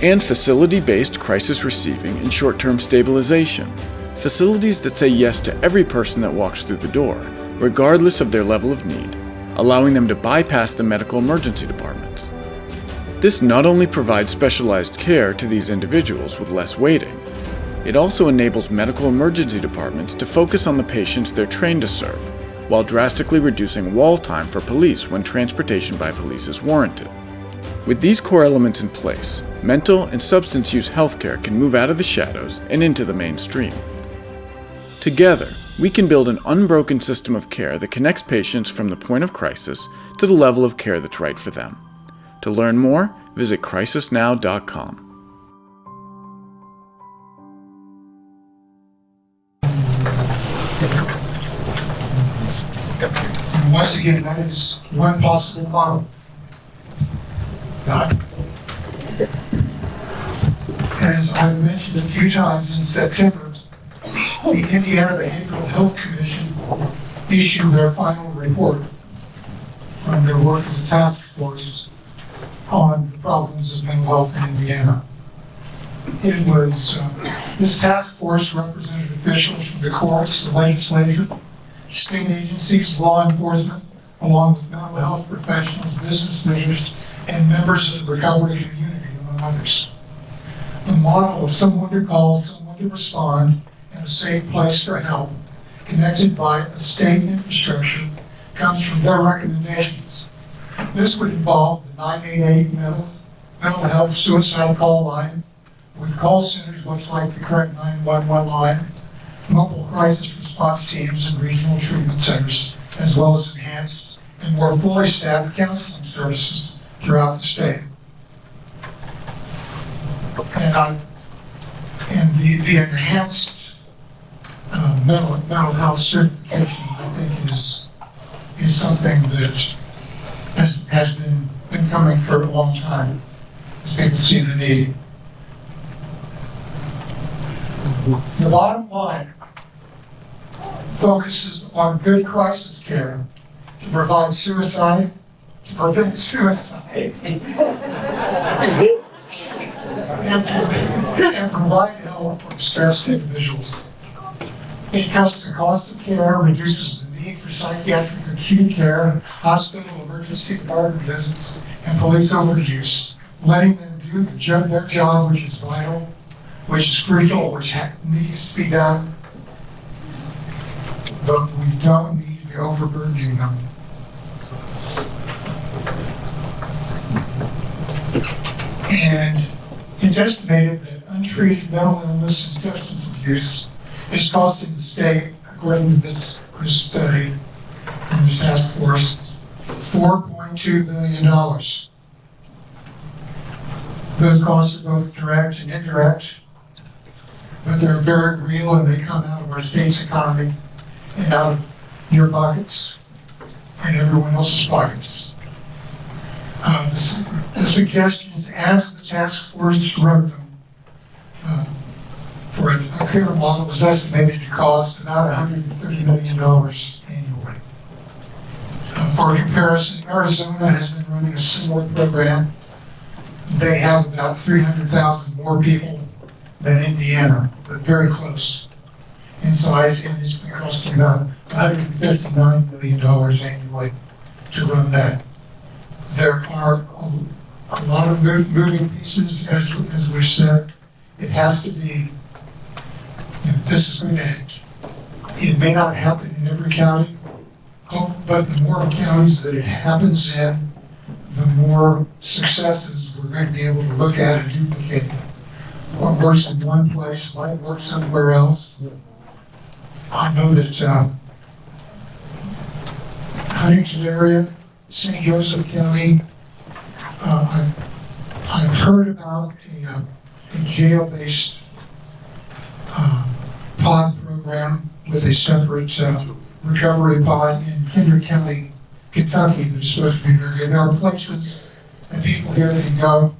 And facility based crisis receiving and short term stabilization. Facilities that say yes to every person that walks through the door, regardless of their level of need, allowing them to bypass the medical emergency departments. This not only provides specialized care to these individuals with less waiting, it also enables medical emergency departments to focus on the patients they're trained to serve, while drastically reducing wall time for police when transportation by police is warranted. With these core elements in place, mental and substance use healthcare can move out of the shadows and into the mainstream. Together, we can build an unbroken system of care that connects patients from the point of crisis to the level of care that's right for them. To learn more, visit crisisnow.com. Once again, that is one possible model. Not- As I mentioned a few times in September, the Indiana Behavioral Health Commission issued their final report from their work as a task force on the problems of mental health in Indiana. It was, uh, this task force represented officials from the courts, the legislature, state agencies, law enforcement, along with mental health professionals, business leaders, and members of the recovery community, among others. The model of someone to call, someone to respond, and a safe place for help, connected by a state infrastructure, comes from their recommendations. This would involve the 988 mental, mental health suicide call line, with call centers much like the current 911 line, mobile crisis response teams and regional treatment centers, as well as enhanced and more fully staffed counseling services throughout the state. And, I, and the, the enhanced uh, mental, mental health certification, I think, is, is something that has, has been, been coming for a long time, as people see the need. The bottom line focuses on good crisis care to provide suicide, to prevent suicide, and, and provide help for distressed individuals. It cuts the cost of care, reduces the need for psychiatric acute care, hospital emergency department visits, and police overuse, letting them do the job, their job, which is vital, which is crucial, which needs to be done. But we don't need to be overburdening them. And it's estimated that untreated mental illness and substance abuse is costing the state, according to this, this study from this task force, $4.2 billion. Those costs are both direct and indirect, but they're very real and they come out of our state's economy out of your pockets and everyone else's pockets. Uh, the, the suggestions as the task force wrote them uh, for a, a model was estimated to cost about $130 million annually. Uh, for comparison, Arizona has been running a similar program. They have about 300,000 more people than Indiana, but very close in size, and it's been costing about $159 million annually to run that. There are a, a lot of mov- moving pieces, as, as we said. It has to be, you know, this is going to, it may not happen in every county, oh, but the more counties that it happens in, the more successes we're going to be able to look at and duplicate. What works in one place might work somewhere else. I know that, uh, Huntington area, St. Joseph County, uh, I've, heard about a, uh, a jail-based, uh, pod program with a separate, uh, recovery pod in Kendrick County, Kentucky that's supposed to be very good. There are places that people here can go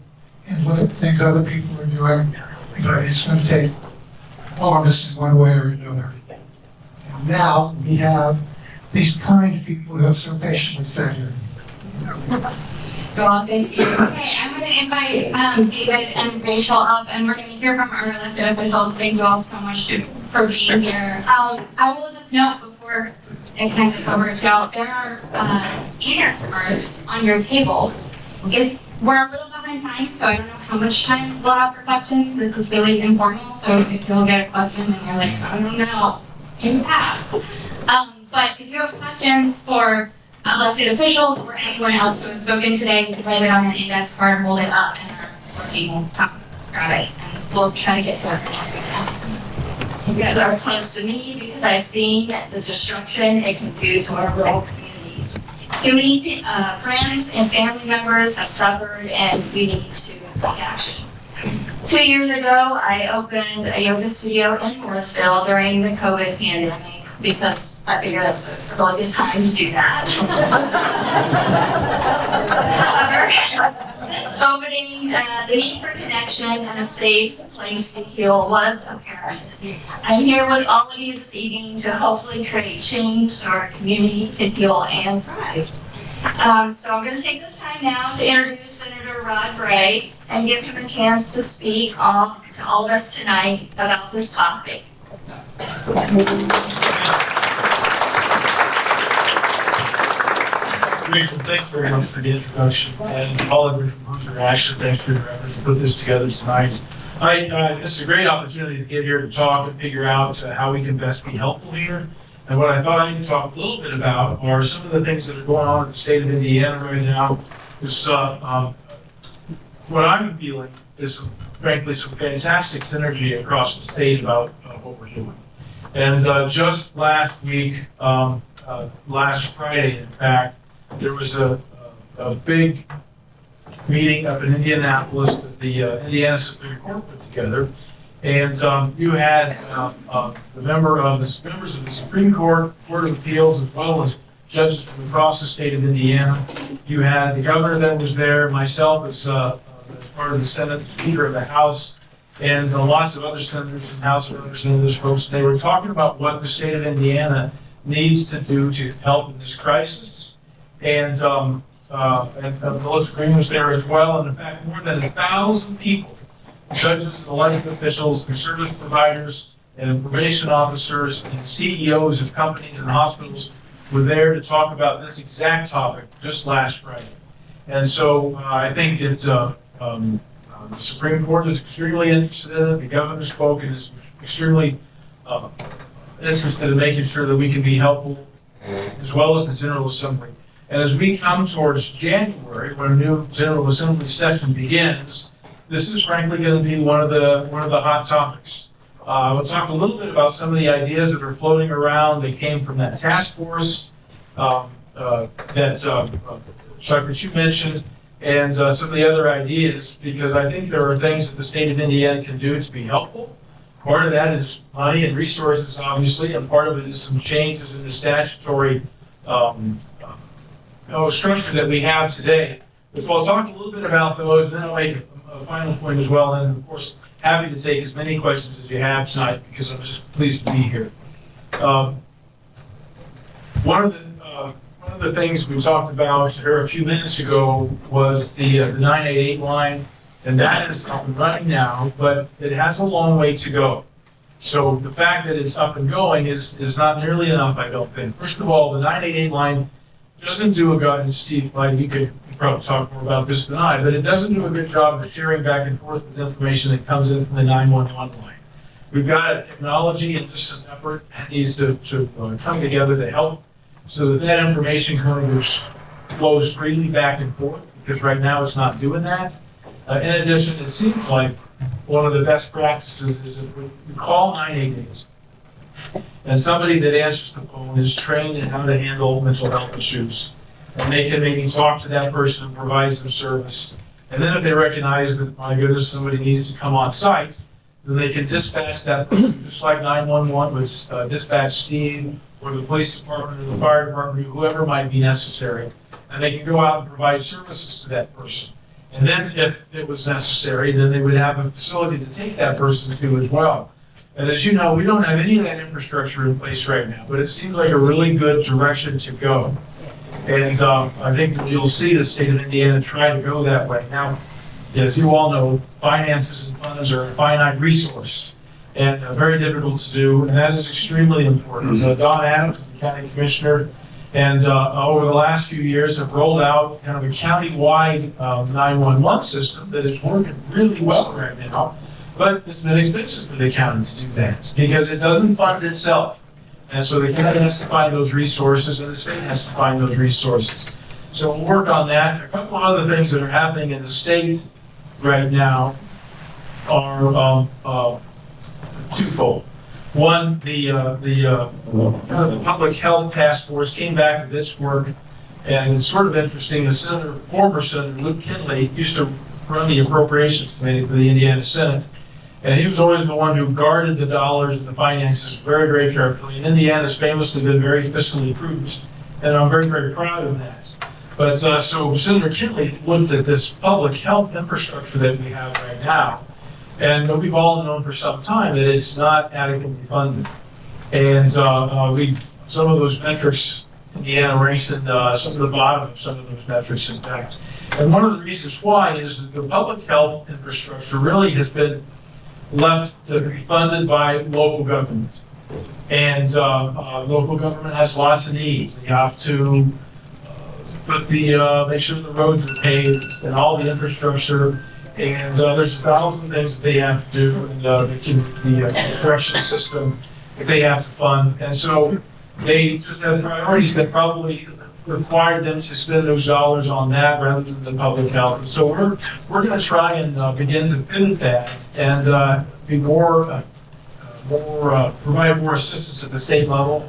and look at things other people are doing, but it's gonna take all of us in one way or another. Now we have these kind people who have so patiently sat here. On, thank you. Okay, I'm gonna invite, um, David and Rachel up, and we're gonna hear from our elected officials. Thank you all so much to, for being here. Um, I will just note before I hand it over to y'all, there are, uh, answers on your tables. If we're a little behind time, so I don't know how much time we'll have for questions. This is really informal, so if you'll get a question and you're like, I don't know, can you pass? Um, but if you have questions for elected officials or anyone else who has spoken today, you can write it on an index card, hold it up, and our team will come grab it, and we'll try to get to as many as we can. You guys are close to me because I've seen the destruction it can do to our rural communities. Too many uh, friends and family members have suffered and we need to take action. Two years ago, I opened a yoga studio in Martinsville during the COVID pandemic because I figured that's a really good time to do that. However, since opening, uh, the need for connection and a safe place to heal was apparent. I'm here with all of you this evening to hopefully create change so our community can heal and thrive. Um, so I'm going to take this time now to introduce Senator Rod Bray and give him a chance to speak all, to all of us tonight about this topic. Rachel, thanks very much for the introduction, and all of you from Hoosier Action, thanks for your efforts to put this together tonight. I, uh, this is a great opportunity to get here to talk and figure out uh, how we can best be helpful here. And what I thought I could talk a little bit about are some of the things that are going on in the state of Indiana right now. Uh, um, what I'm feeling is frankly some fantastic synergy across the state about uh, what we're doing. And uh, just last week, um, uh, last Friday, in fact, there was a, a, a big meeting up in Indianapolis that the uh, Indiana Supreme Court put together. And um, you had uh, uh, the member of the members of the Supreme Court, Court of Appeals, as well as judges from across the state of Indiana. You had the governor that was there, myself as, uh, as part of the Senate, Speaker of the House, and lots of other senators and House Representatives folks. They were talking about what the state of Indiana needs to do to help in this crisis. And, um, uh, and uh, Green was there as well. And in fact, more than a thousand people, judges elected officials and service providers and information officers and CEOs of companies and hospitals were there to talk about this exact topic just last Friday. And so uh, I think that uh, um, uh, the Supreme Court is extremely interested in it. The governor spoke and is extremely uh, interested in making sure that we can be helpful, as well as the General Assembly. And as we come towards January, when a new General Assembly session begins, this is frankly going to be one of the one of the hot topics. Uh, we'll talk a little bit about some of the ideas that are floating around. They came from that task force um, uh, that uh, Chuck that you mentioned, and uh, some of the other ideas, because I think there are things that the state of Indiana can do to be helpful. Part of that is money and resources, obviously, and part of it is some changes in the statutory um, uh, structure that we have today. So I'll talk a little bit about those, and then I'll make a, final point as well. And of course, happy to take as many questions as you have tonight because I'm just pleased to be here. Um, one of the uh, one of the things we talked about here a few minutes ago was the, uh, the 988 line, and that is up and running now, but it has a long way to go. So the fact that it's up and going is, is not nearly enough, I don't think. First of all, the 988 line doesn't do a good, and Steve, like, you could probably talk more about this than I, but it doesn't do a good job of sharing back and forth with information that comes in from the 911 line. We've got a technology and just some effort that needs to, to uh, come together to help so that that information kind of flows freely back and forth, because right now it's not doing that. Uh, in addition, it seems like one of the best practices is we we call 988 and somebody that answers the phone is trained in how to handle mental health issues. And they can maybe talk to that person and provide some service. And then if they recognize that, my goodness, somebody needs to come on site, then they can dispatch that person, just like 911 would uh, dispatch Steve or the police department or the fire department, or whoever might be necessary. And they can go out and provide services to that person. And then if it was necessary, then they would have a facility to take that person to as well. And as you know, we don't have any of that infrastructure in place right now, but it seems like a really good direction to go. And um, I think you'll see the state of Indiana try to go that way. Now, as you all know, finances and funds are a finite resource and uh, very difficult to do, and that is extremely important. Uh, Don Adams, the county commissioner, And uh, over the last few years have rolled out kind of a county-wide uh, 911 system that is working really well right now. But it's been expensive for the county to do that because it doesn't fund itself. And so the county has to find those resources and the state has to find those resources. So we'll work on that. A couple of other things that are happening in the state right now are um, uh, twofold. One, the, uh, the, uh, the Public Health Task Force came back with this work, and it's sort of interesting, the Senator, former Senator Luke Kenley used to run the Appropriations Committee for the Indiana Senate, and he was always the one who guarded the dollars and the finances very, very carefully, and Indiana's famously been very fiscally prudent, and I'm very, very proud of that. But, uh, so Senator Kenley looked at this public health infrastructure that we have right now, and we've all known for some time that it's not adequately funded. And uh, uh, we, some of those metrics, Indiana ranks in uh, some of the bottom of some of those metrics, in fact. And one of the reasons why is that the public health infrastructure really has been left to be funded by local government. And uh, uh, local government has lots of needs. You have to uh, put the, uh, make sure the roads are paved and all the infrastructure and uh, there's a thousand things that they have to do, and uh, the, the correction system that they have to fund. And so they just have priorities that probably require them to spend those dollars on that rather than the public health. And so we're, we're going to try and uh, begin to pivot that and uh, be more, uh, more uh, provide more assistance at the state level.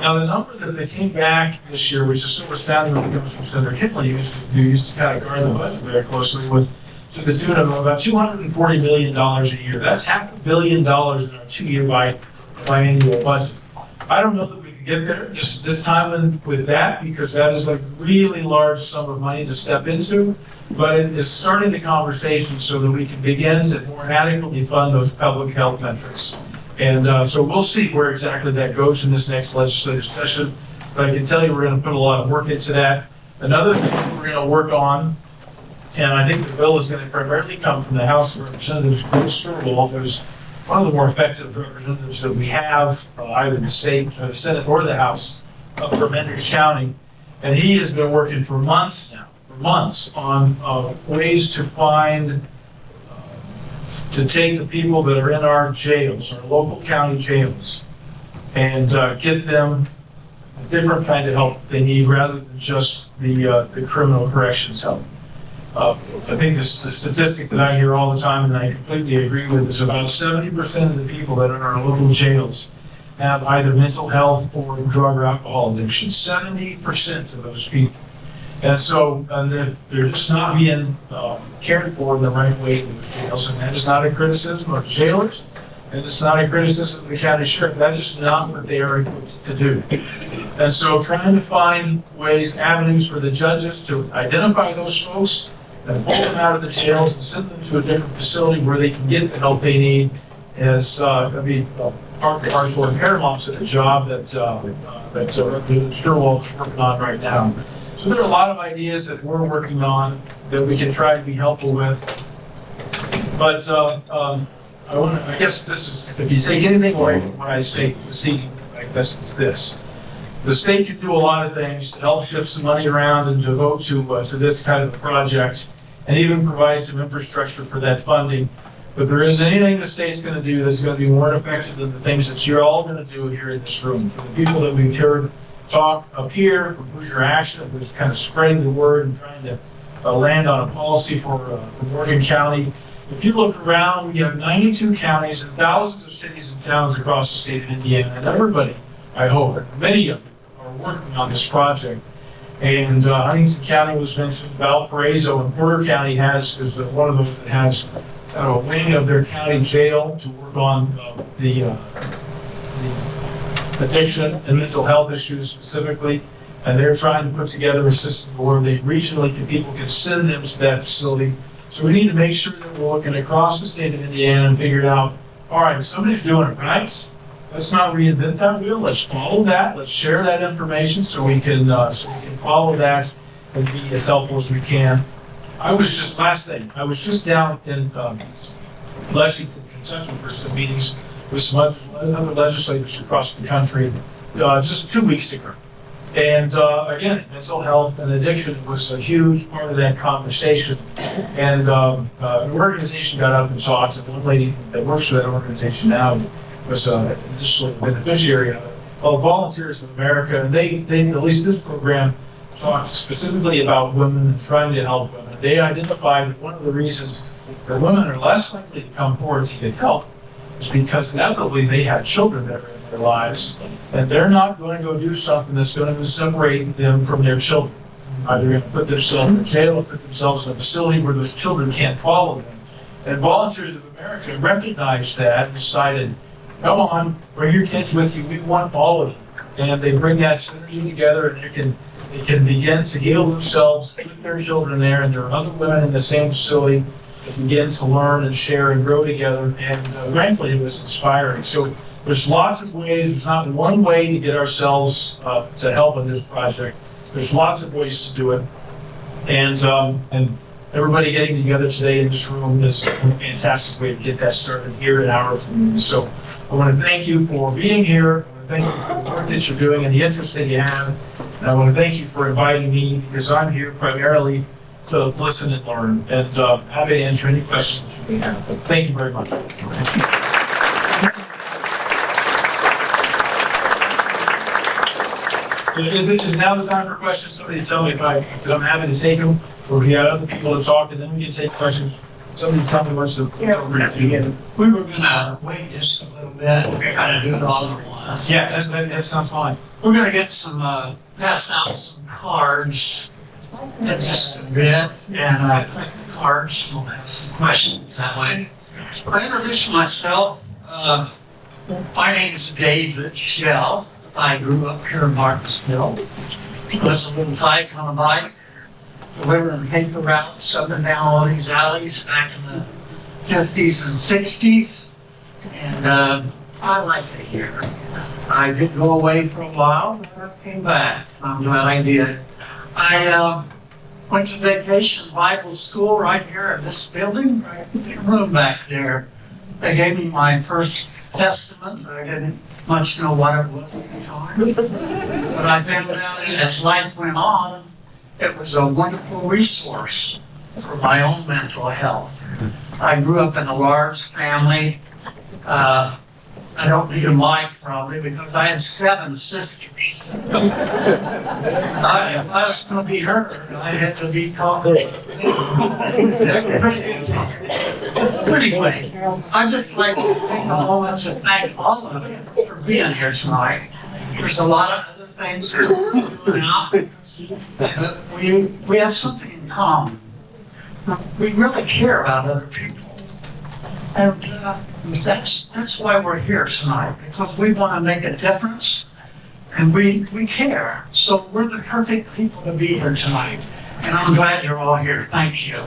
Now, the number that they came back this year, which is so astounding when it comes from Senator Kenley, who used to, kind of guard the budget very closely, was to the tune of about $240 million a year. That's half a billion dollars in our two-year bi- biannual budget. I don't know that get there just this time with that, because that is a really large sum of money to step into. But it is starting the conversation so that we can begin to more adequately fund those public health metrics. And uh, so we'll see where exactly that goes in this next legislative session. But I can tell you, we're going to put a lot of work into that. Another thing we're going to work on and I think the bill is going to primarily come from the House of Representatives, Bruce Steuerwald, who's one of the more effective representatives that we have, uh, either the state, or the Senate, or the House, up from Hendricks County. And he has been working for months now, for months, on uh, ways to find, uh, to take the people that are in our jails, our local county jails, and uh, get them a different kind of help they need rather than just the, uh, the criminal corrections help. Uh, I think this, the statistic that I hear all the time, and I completely agree with, is about seventy percent of the people that are in our local jails have either mental health or drug or alcohol addiction. Seventy percent of those people. And so, and they're, they're just not being uh, cared for in the right way in those jails. And that is not a criticism of jailers, and it's not a criticism of the county sheriff. That is not what they are equipped to do. And so, trying to find ways, avenues for the judges to identify those folks and pull them out of the jails and send them to a different facility where they can get the help they need is uh, be uh, part of our sort of paramount to job that uh, uh, that uh, working on right now. So there are a lot of ideas that we're working on that we can try to be helpful with. But uh, um, I want I guess this is if you take anything away from what I say evening, I guess it's this. The state can do a lot of things to help shift some money around and devote to, uh, to this kind of a project, and even provide some infrastructure for that funding. But there isn't anything the state's gonna do that's gonna be more effective than the things that you're all gonna do here in this room. For the people that we've heard talk up here, from Hoosier Action, who's kind of spreading the word and trying to uh, land on a policy for, uh, for Morgan County. If you look around, we have 92 counties and thousands of cities and towns across the state of Indiana, and everybody, I hope, many of them are working on this project. And uh, Huntington County was mentioned, Valparaiso and Porter County has, is one of those that has of a wing of their county jail to work on uh, the, uh, the addiction and mental health issues specifically. And they're trying to put together a system where they regionally, can- people can send them to that facility. So we need to make sure that we're looking across the state of Indiana and figure out, all right, if somebody's doing it right. Let's not reinvent that wheel. Let's follow that. Let's share that information so we can, uh, so we can follow that and be as helpful as we can. I was just, last thing, I was just down in um, Lexington, Kentucky for some meetings with some other legislators across the country, uh, just two weeks ago. And uh, again, mental health and addiction was a huge part of that conversation. And um, uh, an organization got up and talked, and one lady that works for that organization now was uh, initially a beneficiary of it, Volunteers of America. And they, they, at least this program, talked specifically about women and trying to help women. They identified that one of the reasons that women are less likely to come forward to get help is because inevitably they have children that are in their lives, and they're not going to go do something that's going to separate them from their children. Either going to put themselves in jail or put themselves in a facility where those children can't follow them. And Volunteers of America recognized that and decided, come on, bring your kids with you. We want all of you. And they bring that synergy together, and they can they can begin to heal themselves, with their children there, and there are other women in the same facility that begin to learn and share and grow together. And uh, frankly, it was inspiring. So there's lots of ways. There's not one way to get ourselves uh, to help in this project. There's lots of ways to do it. And um, and everybody getting together today in this room is a fantastic way to get that started here in our community. So I want to thank you for being here. I want to thank you for the work that you're doing and the interest that you have. And I want to thank you for inviting me because I'm here primarily to listen and learn and uh, happy to answer any questions you may have. But thank you very much. Is it, is now the time for questions? Somebody tell me if I, I'm happy to take them, or if you have other people to talk, and then we can take questions. Somebody tell me what's the. Yeah, We were gonna wait just a little bit, kind of do it all at once. Yeah, that, that, that sounds fine. We're gonna get some, uh, pass out some cards in just a bit, and I think the cards we'll have some questions that way. I introduce myself, uh, my name is David Shell. I grew up here in Martinsville. Was a little tyke on a bike, delivering paper routes up and down all these alleys back in the fifties and sixties. And, uh, I liked it here. I did go away for a while, but I came back. I'm glad I did. I, uh, went to vacation Bible school right here in this building, right in the room back there. They gave me my first testament. But I didn't much know what it was at the time. But I found out as life went on, it was a wonderful resource for my own mental health. I grew up in a large family. Uh, I don't need a mic probably because I had seven sisters. I, if I was going to be heard, I had to be talked to. anyway, I'd just like to take a moment to thank all of you for being here tonight. There's a lot of other things now, we, we have something in common. We really care about other people. And uh, that's, that's why we're here tonight, because we want to make a difference and we, we care. So we're the perfect people to be here tonight. And I'm glad you're all here. Thank you.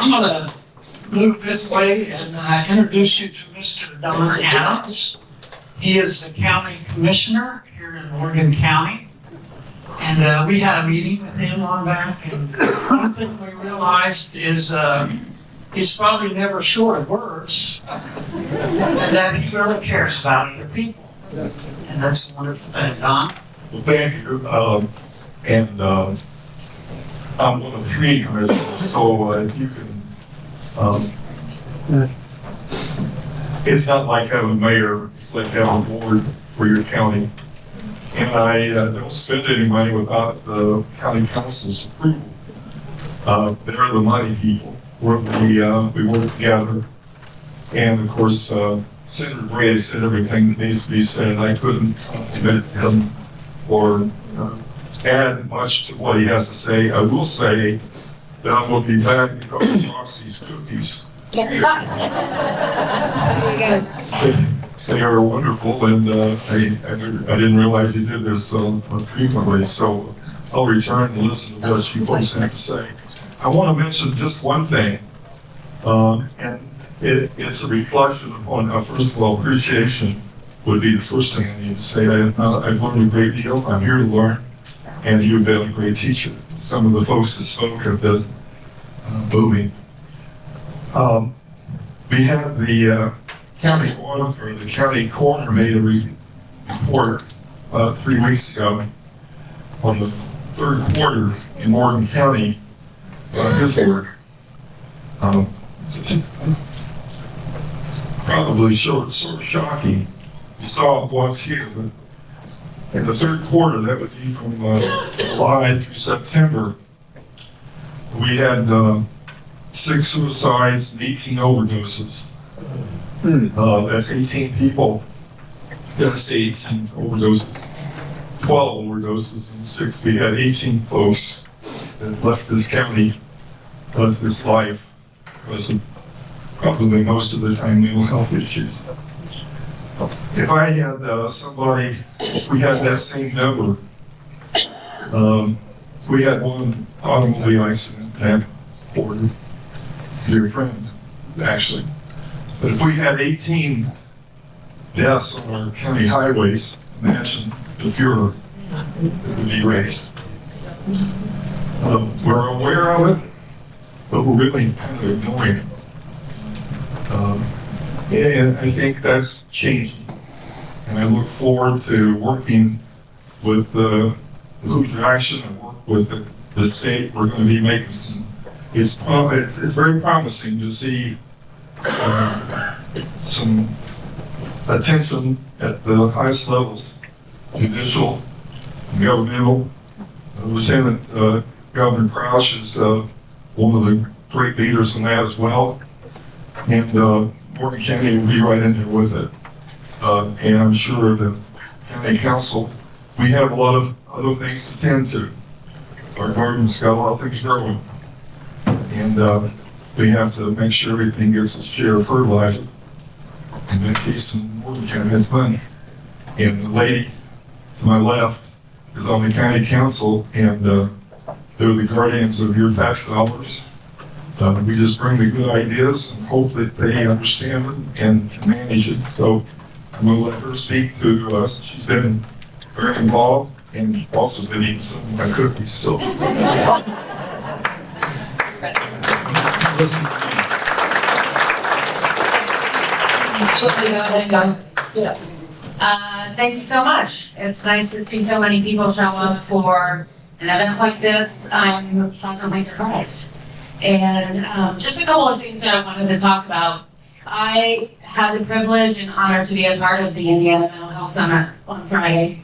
I'm going to move this way and uh, introduce you to Mr. Don Adams. He is the county commissioner here in Morgan County. And uh, we had a meeting with him on that, and one thing we realized is uh, he's probably never short of words, and that he really cares about other people. And that's a wonderful thing, Don. Well, thank you. Um, and um, I'm one of three commissioners, so uh, you can. Um, it's not like having a mayor, it's like having a board for your county. And I uh, don't spend any money without the county council's approval. Uh, they're the money people. We're, we, uh, we work together. And of course, uh, Senator Bray said everything that needs to be said. I couldn't compliment him or uh, add much to what he has to say. I will say that I'm going to be back because Roxy's cookies. They are wonderful, and uh, I, I didn't realize you did this so frequently, so I'll return and listen to what you folks have to say. I want to mention just one thing, um, and it, it's a reflection upon, uh, first of all, appreciation would be the first thing I need to say. I, uh, I've learned a great deal. I'm here to learn, and you've been a great teacher. Some of the folks that spoke have been uh, moving. Um, we have the uh, county auditor, or the county coroner made a re- report, about three weeks ago on the third quarter in Morgan County, uh, his work. Um, probably sort sort of shocking. You saw it once here, but in the third quarter, that would be from uh, July through September, we had uh, six suicides and 18 overdoses. Hmm. Uh, that's 18 people that the and overdoses. 12 overdoses and six. We had 18 folks that left this county, left this life because of probably most of the time mental health issues. If I had uh, somebody, if we had that same number, um, we had one automobile accident back Dear friends, actually. But if we had 18 deaths on our county highways, imagine the furor that would be raised. Um, we're aware of it, but we're really kind of ignoring it. Um, and I think that's changing. And I look forward to working with the Hoosier Action and work with the, the state. We're going to be making some it's, it's, very promising to see uh, some attention at the highest levels, judicial, governmental. Uh, Lieutenant uh, Governor Crouch is uh, one of the great leaders in that as well. And uh, Morgan County will be right in there with it. Uh, and I'm sure that county council, we have a lot of other things to tend to. Our garden's got a lot of things growing. And uh, we have to make sure everything gets its share of fertilizer. That case, in Morgan County, has money. And the lady to my left is on the county council, and uh, they're the guardians of your tax dollars. Uh, we just bring the good ideas and hope that they understand it and can manage it. So I'm going to let her speak to us. She's been very involved and also been eating some of my cookies. So. Yes. Uh, thank you so much. It's nice to see so many people show up for an event like this. I'm pleasantly surprised. And um, just a couple of things that I wanted to talk about. I had the privilege and honor to be a part of the Indiana Mental Health Summit on Friday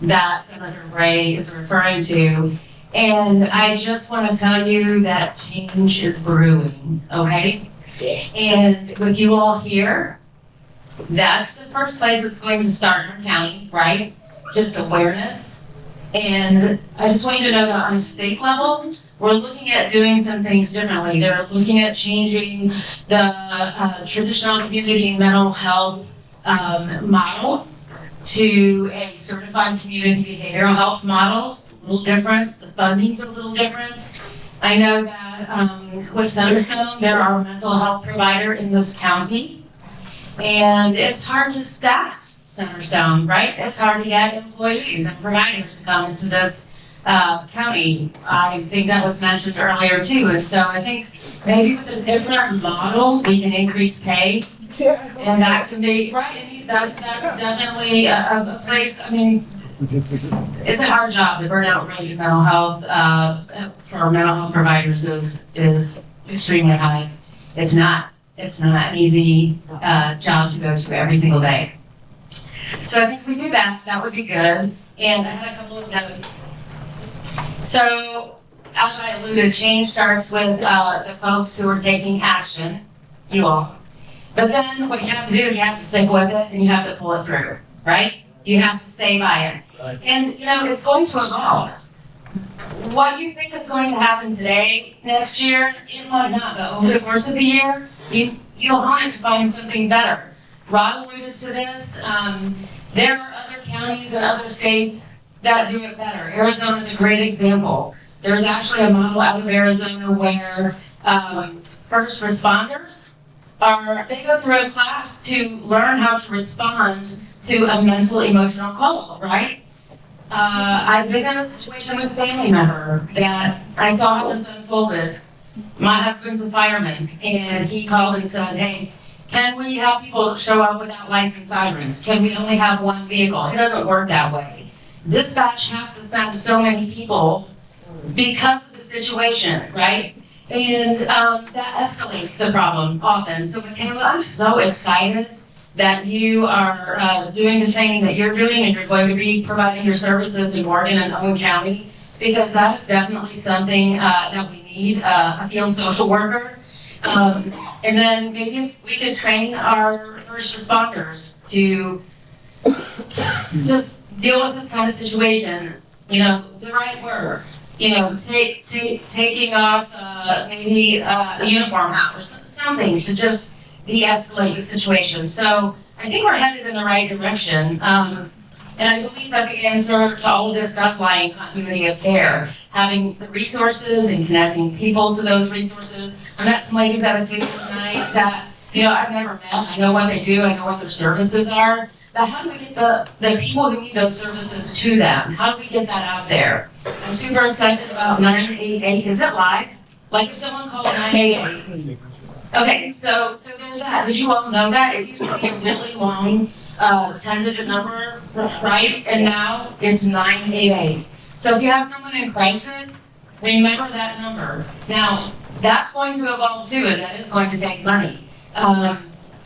that Senator Bray is referring to. And I just want to tell you that change is brewing, okay? And with you all here, that's the first place that's going to start in our county, right? Just awareness. And I just want you to know that on a state level, we're looking at doing some things differently. They're looking at changing the uh, traditional community mental health um, model to a certified community behavioral health model. It's a little different. The funding's a little different. I know that um, with Centerstone, they're our mental health provider in this county. And it's hard to staff Centerstone, right? It's hard to get employees and providers to come into this uh, county. I think that was mentioned earlier too. And so I think maybe with a different model, we can increase pay. And that can be, right, that, that's definitely a, a a place, I mean, it's a hard job. The burnout rate in mental health, uh, for mental health providers is, is extremely high. It's not, it's not an easy, uh, job to go to every single day. So I think if we do that, that would be good. And I had a couple of notes. So, as I alluded, change starts with, uh, the folks who are taking action, you all. But then what you have to do is you have to stick with it and you have to pull it through, right? You have to stay by it. And, you know, it's going to evolve. What you think is going to happen today, next year, it might not, but over the course of the year, you, you'll hone it to find something better. Rod alluded to this, um, there are other counties and other states that do it better. Arizona is a great example. There's actually a model out of Arizona where, um, first responders are, they go through a class to learn how to respond to a mental emotional call, right? Uh, I've been in a situation with a family member that I saw how this unfolded. My husband's a fireman, and he called and said, hey, Can we have people show up without lights and sirens? Can we only have one vehicle? It doesn't work that way. Dispatch has to send so many people because of the situation, right? And um, that escalates the problem often. So Michaela, I'm so excited that you are uh, doing the training that you're doing and you're going to be providing your services in Morgan and Owen County because that's definitely something uh, that we need, uh, a field social worker. Um, and then maybe if we could train our first responders to just deal with this kind of situation, you know, the right words, you know, take, take, taking off, uh, maybe, uh, a uniform hours, something to just de-escalate the situation. So I think we're headed in the right direction. Um, and I believe that the answer to all of this does lie in continuity of care, having the resources and connecting people to those resources. I met some ladies at a table tonight that, you know, I've never met. I know what they do, I know what their services are. But how do we get the, the people who need those services to them? How do we get that out there? I'm super excited about 988. Is it live? Like if someone called 988. Okay, so so there's that. Did you all know that? It used to be a really long uh, 10 digit number, right? And now it's 988. So if you have someone in crisis, remember that number. Now, that's going to evolve too, and that is going to take money. Um,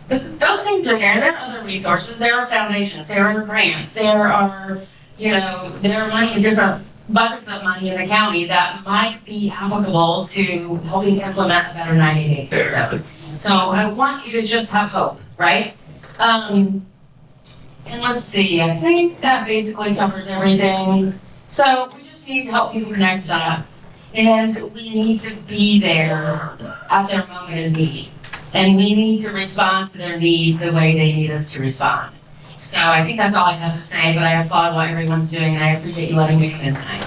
but those things are there. There are other resources. There are foundations. There are grants. There are, you know, there are money in different buckets of money in the county that might be applicable to helping implement a better 988 system. So I want you to just have hope, right? Um, and let's see, I think that basically covers everything. So we just need to help people connect us. And we need to be there at their moment of need. And we need to respond to their need the way they need us to respond. So I think that's all I have to say, but I applaud what everyone's doing and I appreciate you letting me come in tonight.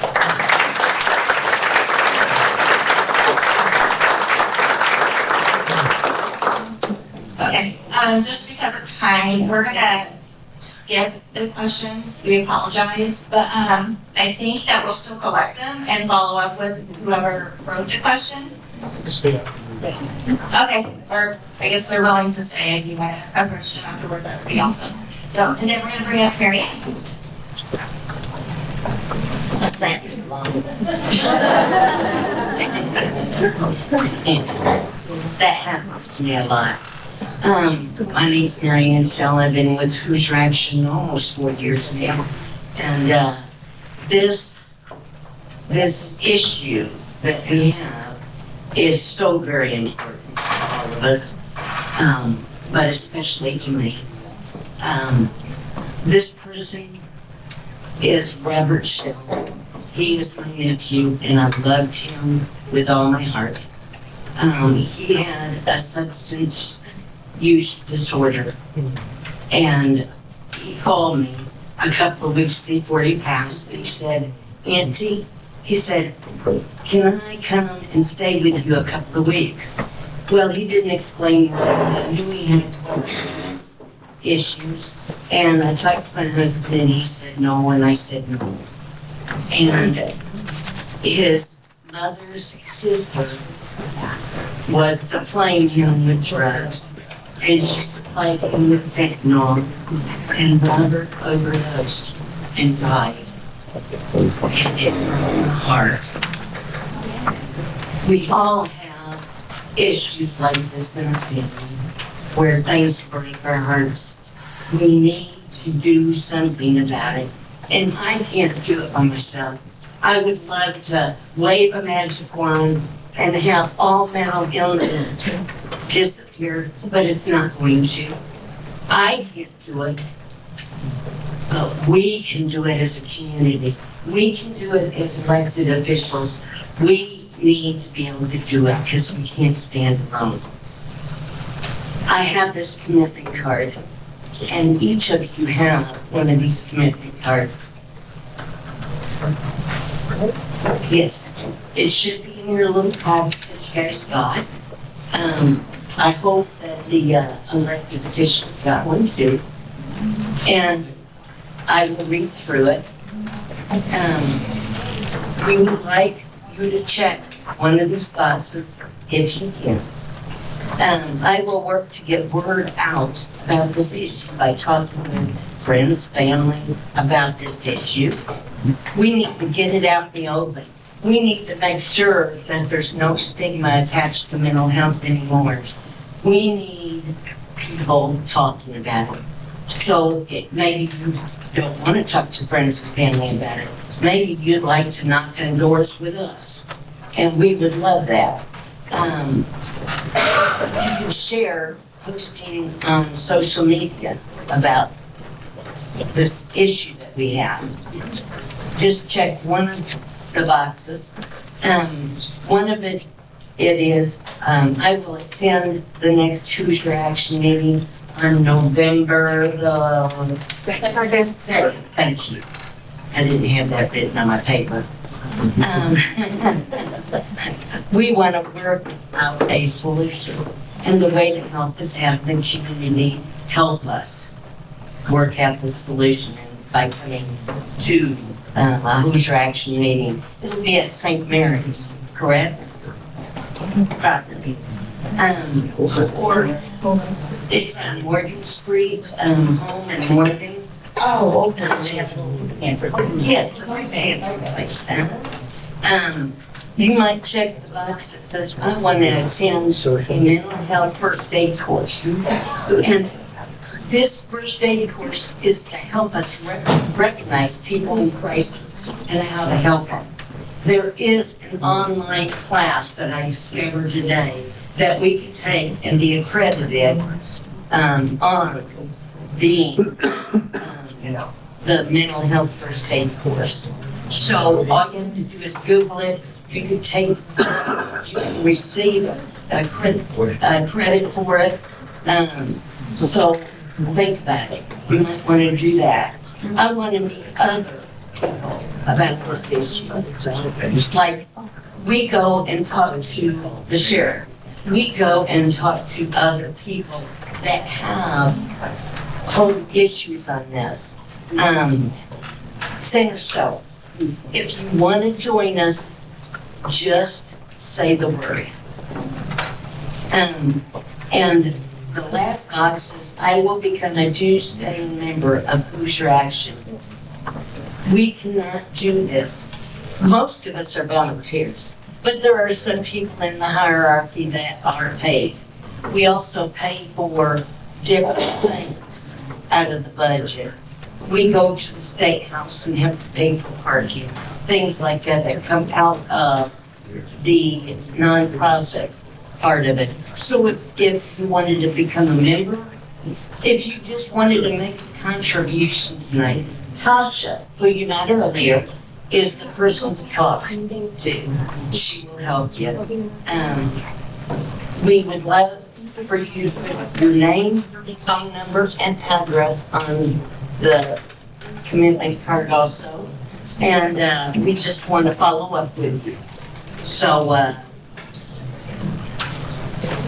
Okay, um, just because of time, we're gonna skip the questions, we apologize, but, um, I think that we'll still collect them and follow up with whoever wrote the question. Okay, or I guess they're willing to stay if you want to approach them afterwards, that would be awesome. So, and then we're gonna bring up Mary Ann. A set. That happens to me a lot. Um, my name's Mary Ann Shell. I've been with Hoosier Action almost four years now. And, uh, this, this issue that we have is so very important to all of us, um, but especially to me. Um, this person is Robert Shell. He is my nephew, and I loved him with all my heart. Um, he had a substance use disorder, and he called me a couple of weeks before he passed. He said, "Auntie," he said, "Can I come and stay with you a couple of weeks?" Well, he didn't explain why. I knew he had substance issues, and I talked to my husband, and he said no, and I said no. And his mother's sister was supplying him with drugs, and she supplied him with fentanyl, and Robert overdosed and died. Heart. We all have issues like this in our family, where things break our hearts. We need to do something about it, and I can't do it by myself. I would love to wave a magic wand and have all mental illness disappear, but it's not going to. I can't do it, but we can do it as a community. We can do it as elected officials. We need to be able to do it because we can't stand alone. I have this commitment card, and each of you have one of these commitment cards. Yes, it should be in your little packet that you guys got. Um, I hope that the uh, elected officials got one too. And I will read through it. Um, we would like you to check one of these boxes if you can. Um, I will work to get word out about this issue by talking with friends, family about this issue. We need to get it out in the open. We need to make sure that there's no stigma attached to mental health anymore. We need people talking about it. So it, maybe you don't want to talk to friends and family about it. Maybe you'd like to knock on doors with us, and we would love that. Um, you can share posting on social media about this issue that we have. Just check one of the boxes. Um, one of it, it is, um, I will attend the next Hoosier Action meeting on November the second. Thank you. I didn't have that written on my paper. Um, we want to work out a solution. And the way to help is have the community help us work out the solution by coming to um, a Hoosier Action meeting. It'll be at St. Mary's, correct? Property. Um, or it's on Morgan Street, um, home in Morgan. Oh, okay. Yes, the Hanford place. Um, you might check the box that says, I want to attend a mental health first aid course. And this first aid course is to help us rec- recognize people in crisis and how to help them. There is an online class that I discovered today that we can take and be accredited um, on being um, the mental health first aid course. So all you have to do is Google it. You can take, you can receive a credit for it, a credit for it. Um, so think about it. You might want to do that. I want to meet other people about this issue. Like, we go and talk to the sheriff. We go and talk to other people that have total issues on this. Um, if you want to join us, just say the word. Um, and the last box is, I will become a dues paying member of Hoosier Action. We cannot do this. Most of us are volunteers, but there are some people in the hierarchy that are paid. We also pay for different things out of the budget. We go to the state house and have to pay for parking, things like that that come out of the nonprofit part of it. So if, if you wanted to become a member, if you just wanted to make a contribution tonight, Tasha, who you met earlier, is the person to talk to. She will help you. Um, we would love for you to put your name, phone number, and address on the commitment card also. And, uh, we just want to follow up with you. So, uh,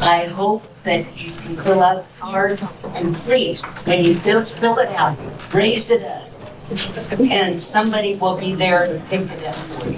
I hope that you can fill out the card, and please, when you fill, fill it out, raise it up. And somebody will be there to pick it up for you.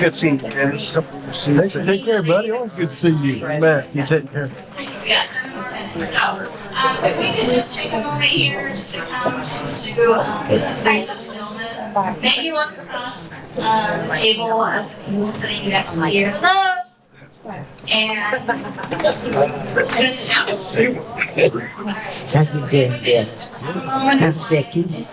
Good seeing you, Dennis. Take care, buddy. Always good to see you. Man, you take care. Yes. So, um, if we could just take a moment here, just to come into, um, a place of stillness. Maybe look across, uh, the table of the people sitting next to you. Hello? And. How you doing, Des? How's Becky?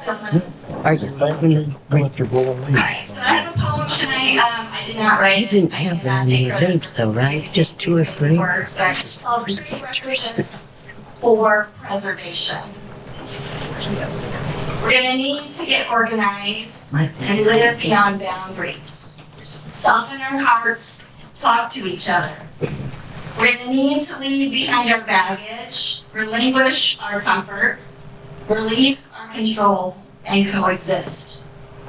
Are you loving comfortable? Alright, so I have a poem tonight, um, I did not write You it. didn't have very many names though, right? Just two or three? Words, but called represents for preservation. We're gonna need to get organized and live beyond boundaries. Soften our hearts, talk to each other. We're gonna need to leave behind our baggage, relinquish our comfort, release our control, and coexist.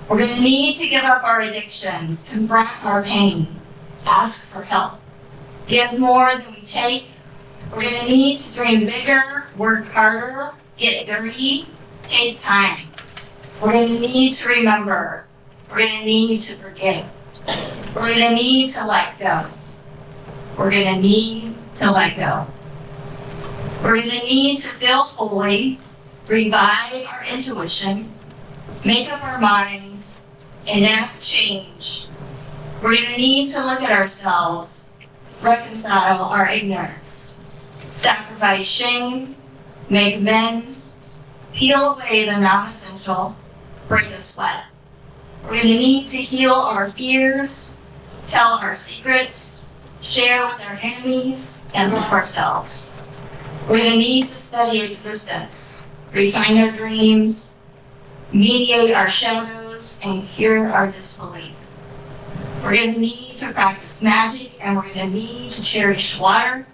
We're gonna need to give up our addictions, confront our pain, ask for help, give more than we take. We're gonna need to dream bigger, work harder, get dirty, take time. We're gonna need to remember. We're gonna need to forgive. We're gonna need to let go. We're gonna need to let go. We're gonna need to feel fully, revive our intuition, make up our minds, enact change. We're gonna need to look at ourselves, reconcile our ignorance, sacrifice shame, make amends, peel away the non-essential, break a sweat. We're gonna need to heal our fears, tell our secrets, share with our enemies, and love ourselves. We're gonna need to study existence, refine our dreams, mediate our shadows, and cure our disbelief. We're gonna need to practice magic, and we're gonna need to cherish water.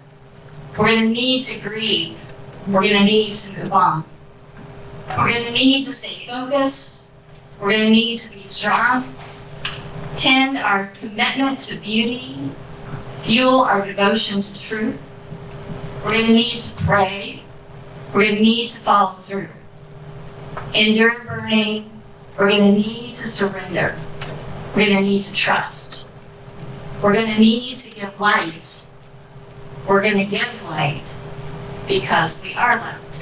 We're gonna need to grieve. We're gonna need to move on. We're gonna need to stay focused. We're gonna need to be strong. Tend our commitment to beauty. Fuel our devotion to truth. We're gonna need to pray. We're gonna need to follow through. Endure burning. We're gonna need to surrender. We're gonna need to trust. We're gonna need to give light. We're gonna give light because we are light.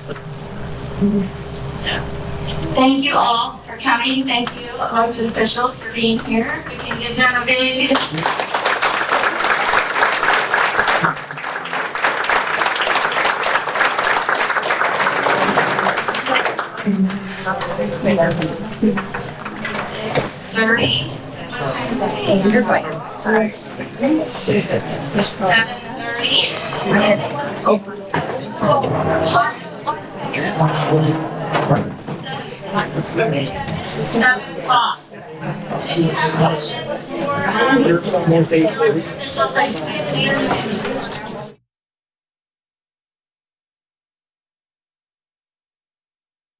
So, thank you all coming. Thank you, elected officials, for being here. We can give them a big. Six thirty. What time is it? You're going. Seven thirty. Oh. Seven o'clock. Any have questions for, um, officials like community?